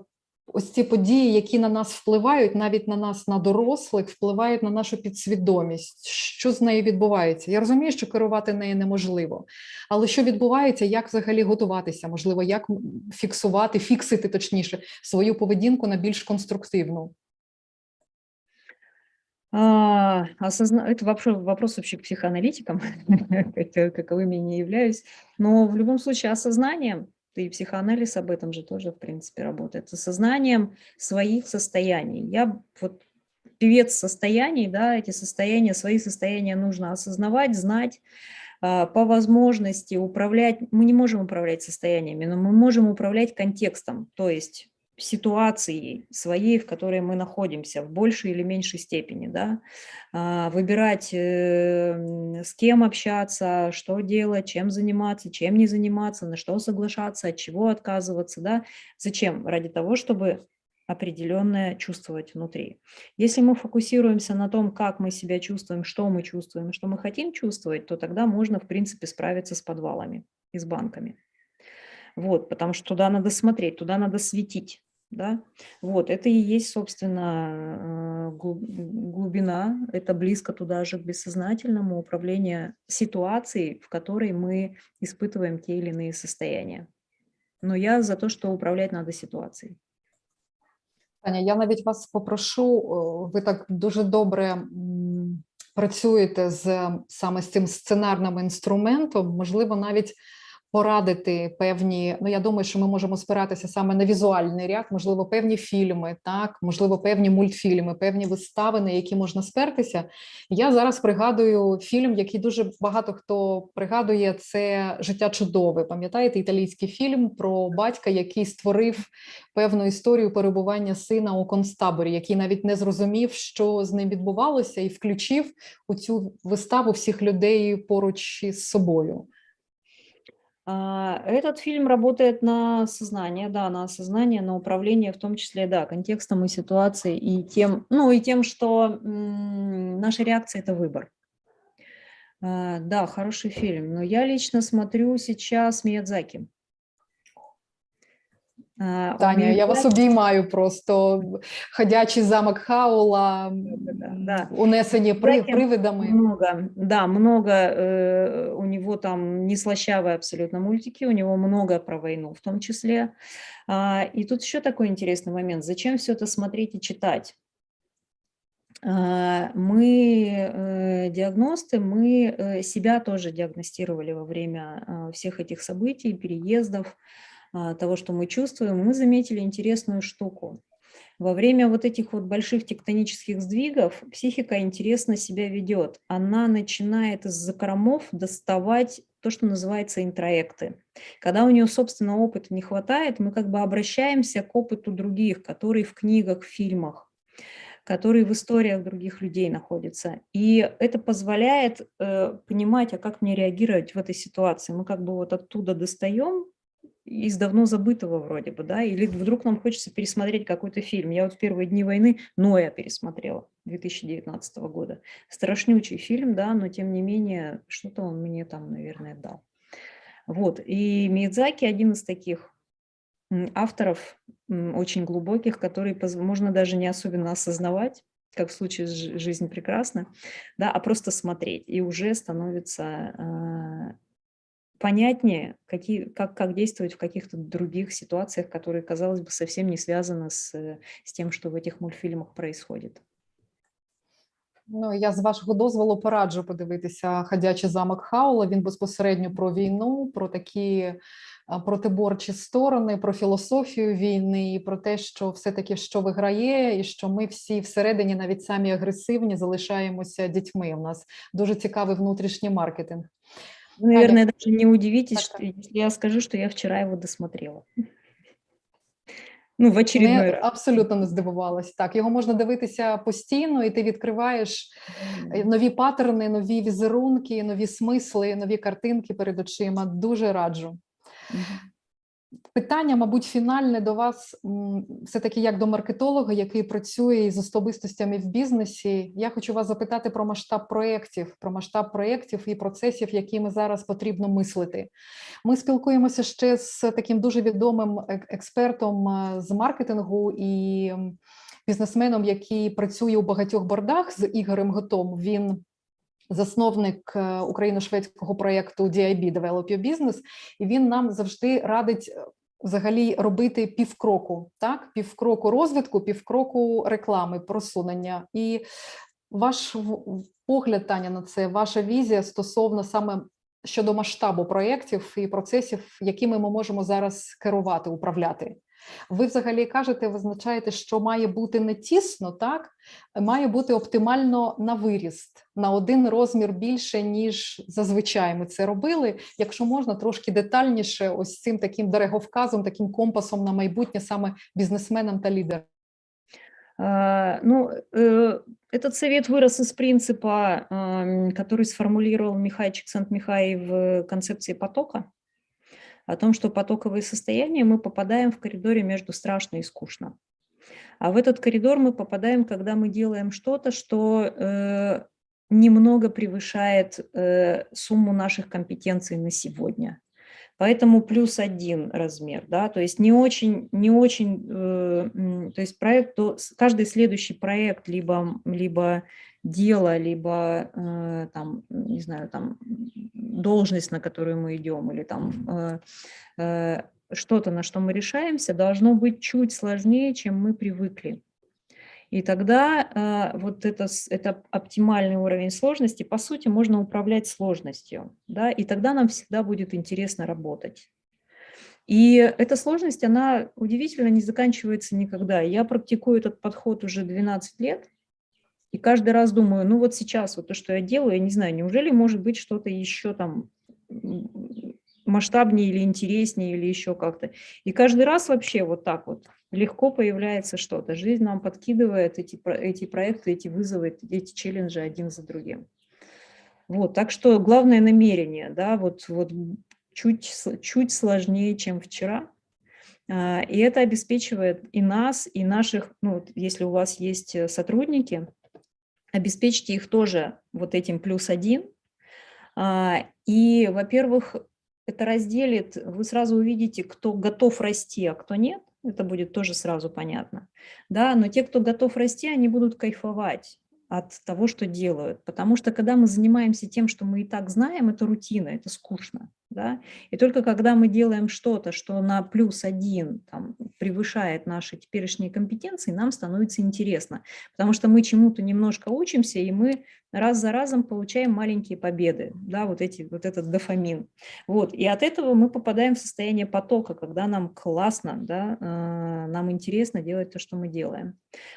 ось ці події, які на нас впливають, навіть на нас, на дорослих, впливають на нашу підсвідомість. Що з нею відбувається? Я розумію, що керувати нею неможливо, але що відбувається, як взагалі готуватися? Можливо, як фіксувати, фіксити точніше свою поведінку на більш конструктивну? А, осозна... Это вопрос, вопрос вообще к психоаналитикам, [LAUGHS] каковыми не являюсь. Но в любом случае осознанием и психоанализ об этом же тоже, в принципе, работает, с осознанием своих состояний. Я вот певец состояний, да, эти состояния, свои состояния нужно осознавать, знать, а, по возможности управлять, мы не можем управлять состояниями, но мы можем управлять контекстом, то есть ситуацией своей, в которой мы находимся, в большей или меньшей степени, да, А, выбирать, э, м, с кем общаться, что делать, чем заниматься, чем не заниматься, на что соглашаться, от чего отказываться, да. Зачем? Ради того, чтобы определенное чувствовать внутри. Если мы фокусируемся на том, как мы себя чувствуем, что мы чувствуем, что мы хотим чувствовать, то тогда можно, в принципе, справиться с подвалами и с банками Вот, потому что туда надо смотреть, туда надо светить. Да? Вот, это и есть, собственно, э, глуб- глубина, это близко туда же к бессознательному управлению ситуацией, в которой мы испытываем те или иные состояния. Но я за то, что управлять надо ситуацией. Таня, я навіть вас попрошу, о, ви так дуже добре м, працюєте з саме з цим сценарним інструментом, можливо, навіть порадити певні. Ну я думаю, що ми можемо спиратися саме на візуальний ряд, можливо, певні фільми, так, можливо, певні мультфільми, певні вистави, на які можна спертися. Я зараз пригадую фільм, який дуже багато хто пригадує. Це життя чудове. Пам'ятаєте, італійський фільм про батька, який створив певну історію перебування сина у концтаборі, який навіть не зрозумів, що з ним відбувалося, і включив у цю виставу всіх людей поруч із собою. А, Этот фильм работает на сознание, да, на осознание, на управление, в том числе, да, контекстом и ситуацией, и тем, ну, и тем, что наша реакция – это выбор. А, Да, хороший фильм, но я лично смотрю сейчас Миядзаки. У Таня, я вас обіймаю просто ходячий замок Хаула, Да-да-да, да. унесені при, привидами. Много, да, много. э, у него там не слащавые абсолютно мультики, у него много про войну в том числе. А, и тут еще такой интересный момент. Зачем все это смотреть и читать? А, Мы э, диагносты, мы э, себя тоже диагностировали во время всех этих событий, переездов, того, что мы чувствуем. Мы заметили интересную штуку. Во время вот этих вот больших тектонических сдвигов психика интересно себя ведет. Она начинает из закромов доставать то, что называется интроекты. Когда у нее собственного опыта не хватает, мы как бы обращаемся к опыту других, которые в книгах, в фильмах, которые в историях других людей находятся. И это позволяет э, понимать, а как мне реагировать в этой ситуации. Мы как бы вот оттуда достаем из давно забытого вроде бы, да, или вдруг нам хочется пересмотреть какой-то фильм. Я вот в первые дни войны Ноя пересмотрела 2019 года. Страшнючий фильм, да, но тем не менее что-то он мне там, наверное, дал. Вот, и Миядзаки один из таких авторов очень глубоких, которые можно даже не особенно осознавать, как в случае с «Жи- «Жизнь прекрасна», да, а просто смотреть, и уже становится а, понятнее, какие, как, как действовать в каких-то других ситуациях, которые, казалось бы, совсем не связаны с, э, с тем, что в этих мультфильмах происходит. Ну, я з вашого дозволу пораджу подивитися ходячий замок Хаула. Він безпосередньо про війну, про такі а, протиборчі сторони, про філософію війни, і про те, що все-таки що виграє, і що ми всі всередині, навіть самі агресивні, залишаємося дітьми. У нас дуже цікавий внутрішній маркетинг. Вы, наверное, даже не удивитесь, что, если я скажу, что я вчера его досмотрела. Ну, в очередной Не, раз. абсолютно не здивувалась. Так, його можна дивитися постійно, і ти відкриваєш е, нові паттерни, нові візерунки, нові смисли, нові картинки перед очима. Дуже раджу. Питання, мабуть, фінальне до вас, все-таки як до маркетолога, який працює із особистостями в бізнесі. Я хочу вас запитати про масштаб проєктів, про масштаб проєктів і процесів, якими зараз потрібно мислити. Ми спілкуємося ще з таким дуже відомим експертом е, з маркетингу і бізнесменом, який працює у багатьох бордах з Ігорем Готом. Він засновник е, україно-шведського проєкту DIB Develop Your Business, і він нам завжди радить е, взагалі робити півкроку, так півкроку розвитку, півкроку реклами, просунення. І ваш погляд, Таня, на це, ваша візія стосовно саме щодо масштабу проєктів і процесів, якими ми можемо зараз керувати, управляти. Ви взагалі кажете, визначаєте, що має бути не тісно, так має бути оптимально на виріст на один розмір більше, ніж зазвичай ми це робили. Якщо можна, трошки детальніше, ось цим таким дороговказом, таким компасом на майбутнє саме бізнесменам та лідерам. А, Ну, э, этот совет вырос из принципа, ам, который сформулировал Михай Чиксент-Михай в концепции потока, О том, что потоковые состояния мы попадаем в коридоре между страшно и скучно. А в этот коридор мы попадаем, когда мы делаем что-то, что э, немного превышает э, сумму наших компетенций на сегодня. Поэтому плюс один размер, да, то есть не очень, не очень, э, то есть проект, то каждый следующий проект, либо, либо дело, либо э, там, не знаю, там должность, на которую мы идем, или там э, э, что-то, на что мы решаемся, должно быть чуть сложнее, чем мы привыкли. И тогда э, вот это, это оптимальный уровень сложности, по сути, можно управлять сложностью, да, и тогда нам всегда будет интересно работать. И эта сложность, она удивительно не заканчивается никогда. Я практикую этот подход уже 12 лет, и каждый раз думаю, ну вот сейчас вот то, что я делаю, я не знаю, неужели может быть что-то еще там масштабнее или интереснее, или еще как-то. И каждый раз вообще вот так вот легко появляется что-то. Жизнь нам подкидывает эти, эти проекты, эти вызовы, эти челленджи один за другим. Вот, так что главное намерение, да, вот, вот чуть, чуть сложнее, чем вчера. А, и это обеспечивает и нас, и наших, ну, если у вас есть э, сотрудники, обеспечьте их тоже вот этим плюс один. А, и, во-первых, это разделит, вы сразу увидите, кто готов расти, а кто нет. Это будет тоже сразу понятно. Да, но те, кто готов расти, они будут кайфовать от того, что делают. Потому что когда мы занимаемся тем, что мы и так знаем, это рутина, это скучно. Да? И только когда мы делаем что-то, что на плюс один там, превышает наши теперешние компетенции, нам становится интересно. Потому что мы чему-то немножко учимся, и мы раз за разом получаем маленькие победы, да, вот, эти, вот этот дофамин. Вот, и от этого мы попадаем в состояние потока, когда нам классно, да, э, нам интересно делать то, что мы делаем.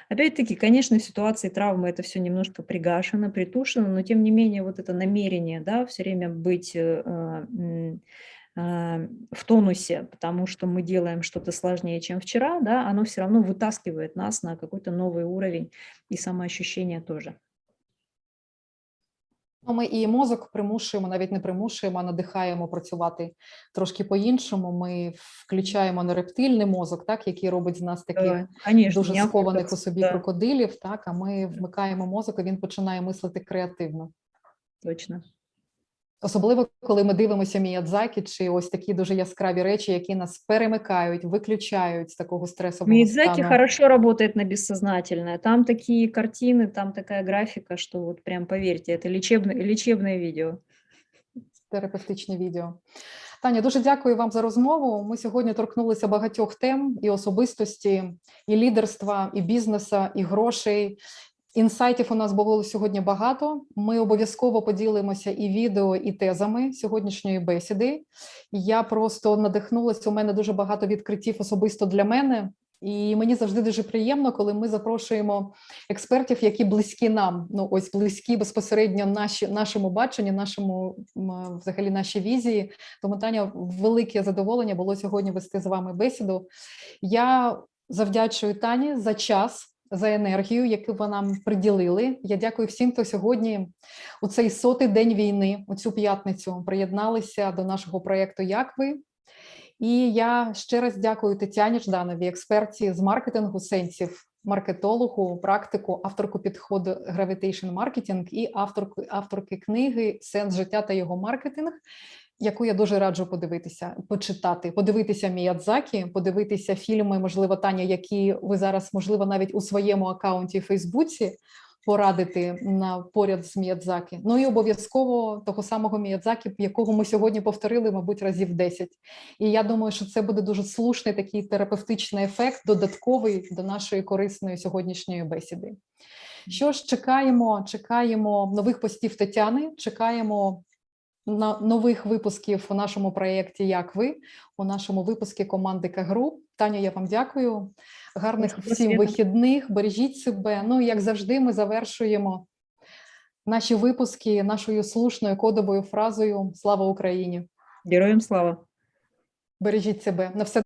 Опять-таки, конечно, в ситуации травмы это все немножко пригашено, притушено, но тем не менее вот это намерение, да, все время быть э, э, в тонусе, потому что мы делаем что-то сложнее, чем вчера, да, оно все равно вытаскивает нас на какой-то новый уровень и самоощущение тоже. Ну, Ми і мозок примушуємо, навіть не примушуємо, а надихаємо працювати трошки по-іншому. Ми включаємо нерептильний мозок, так який робить з нас таких Конечно, дуже схованих у собі да. крокодилів. Так, а ми вмикаємо мозок, і він починає мислити креативно. Точно. Особливо, коли ми дивимося Міядзакі, чи ось такі дуже яскраві речі, які нас перемикають, виключають з такого стресового Миядзаки стану. хорошо работает на бессознательное. Там такие картины, там такая графика, что вот прям поверьте, это лечебное, лечебное видео. терапевтичне відео. Таня, дуже дякую вам за розмову. Ми сьогодні торкнулися багатьох тем і особистості, і лідерства, і бізнеса, і грошей. Інсайтів у нас було сьогодні багато. Ми обов'язково поділимося і відео, і тезами сьогоднішньої бесіди. Я просто надихнулася. У мене дуже багато відкриттів особисто для мене. І мені завжди дуже приємно, коли ми запрошуємо експертів, які близькі нам. Ну ось близькі безпосередньо наші нашому баченню, нашому взагалі нашій візії. Тому Таня, велике задоволення було сьогодні вести з вами бесіду. Я завдячую Тані за час. За енергію, яку ви нам приділили. Я дякую всім, хто сьогодні у цей сотий день війни, у цю п'ятницю, приєдналися до нашого проєкту Як ви. І я ще раз дякую Тетяні Ждановій, експерті з маркетингу сенсів, маркетологу, практику, авторку підходу Gravitation Marketing і авторку, авторки книги Сенс життя та його маркетинг, яку я дуже раджу подивитися, почитати, подивитися Міядзакі, подивитися фільми, можливо, Таня, які ви зараз, можливо, навіть у своєму акаунті в Фейсбуці порадити на поряд з Міядзакі. Ну і обов'язково того самого Міядзакі, якого ми сьогодні повторили, мабуть, разів 10. І я думаю, що це буде дуже слушний такий терапевтичний ефект, додатковий до нашої корисної сьогоднішньої бесіди. Що ж, чекаємо, чекаємо нових постів Тетяни, чекаємо нових випусків у нашому проєкті Як ви у нашому випуску команди Кагру. Таня, я вам дякую. Гарних всім вихідних. Бережіть себе. Ну як завжди, ми завершуємо наші випуски нашою слушною кодовою фразою Слава Україні! Героям слава! Бережіть себе на все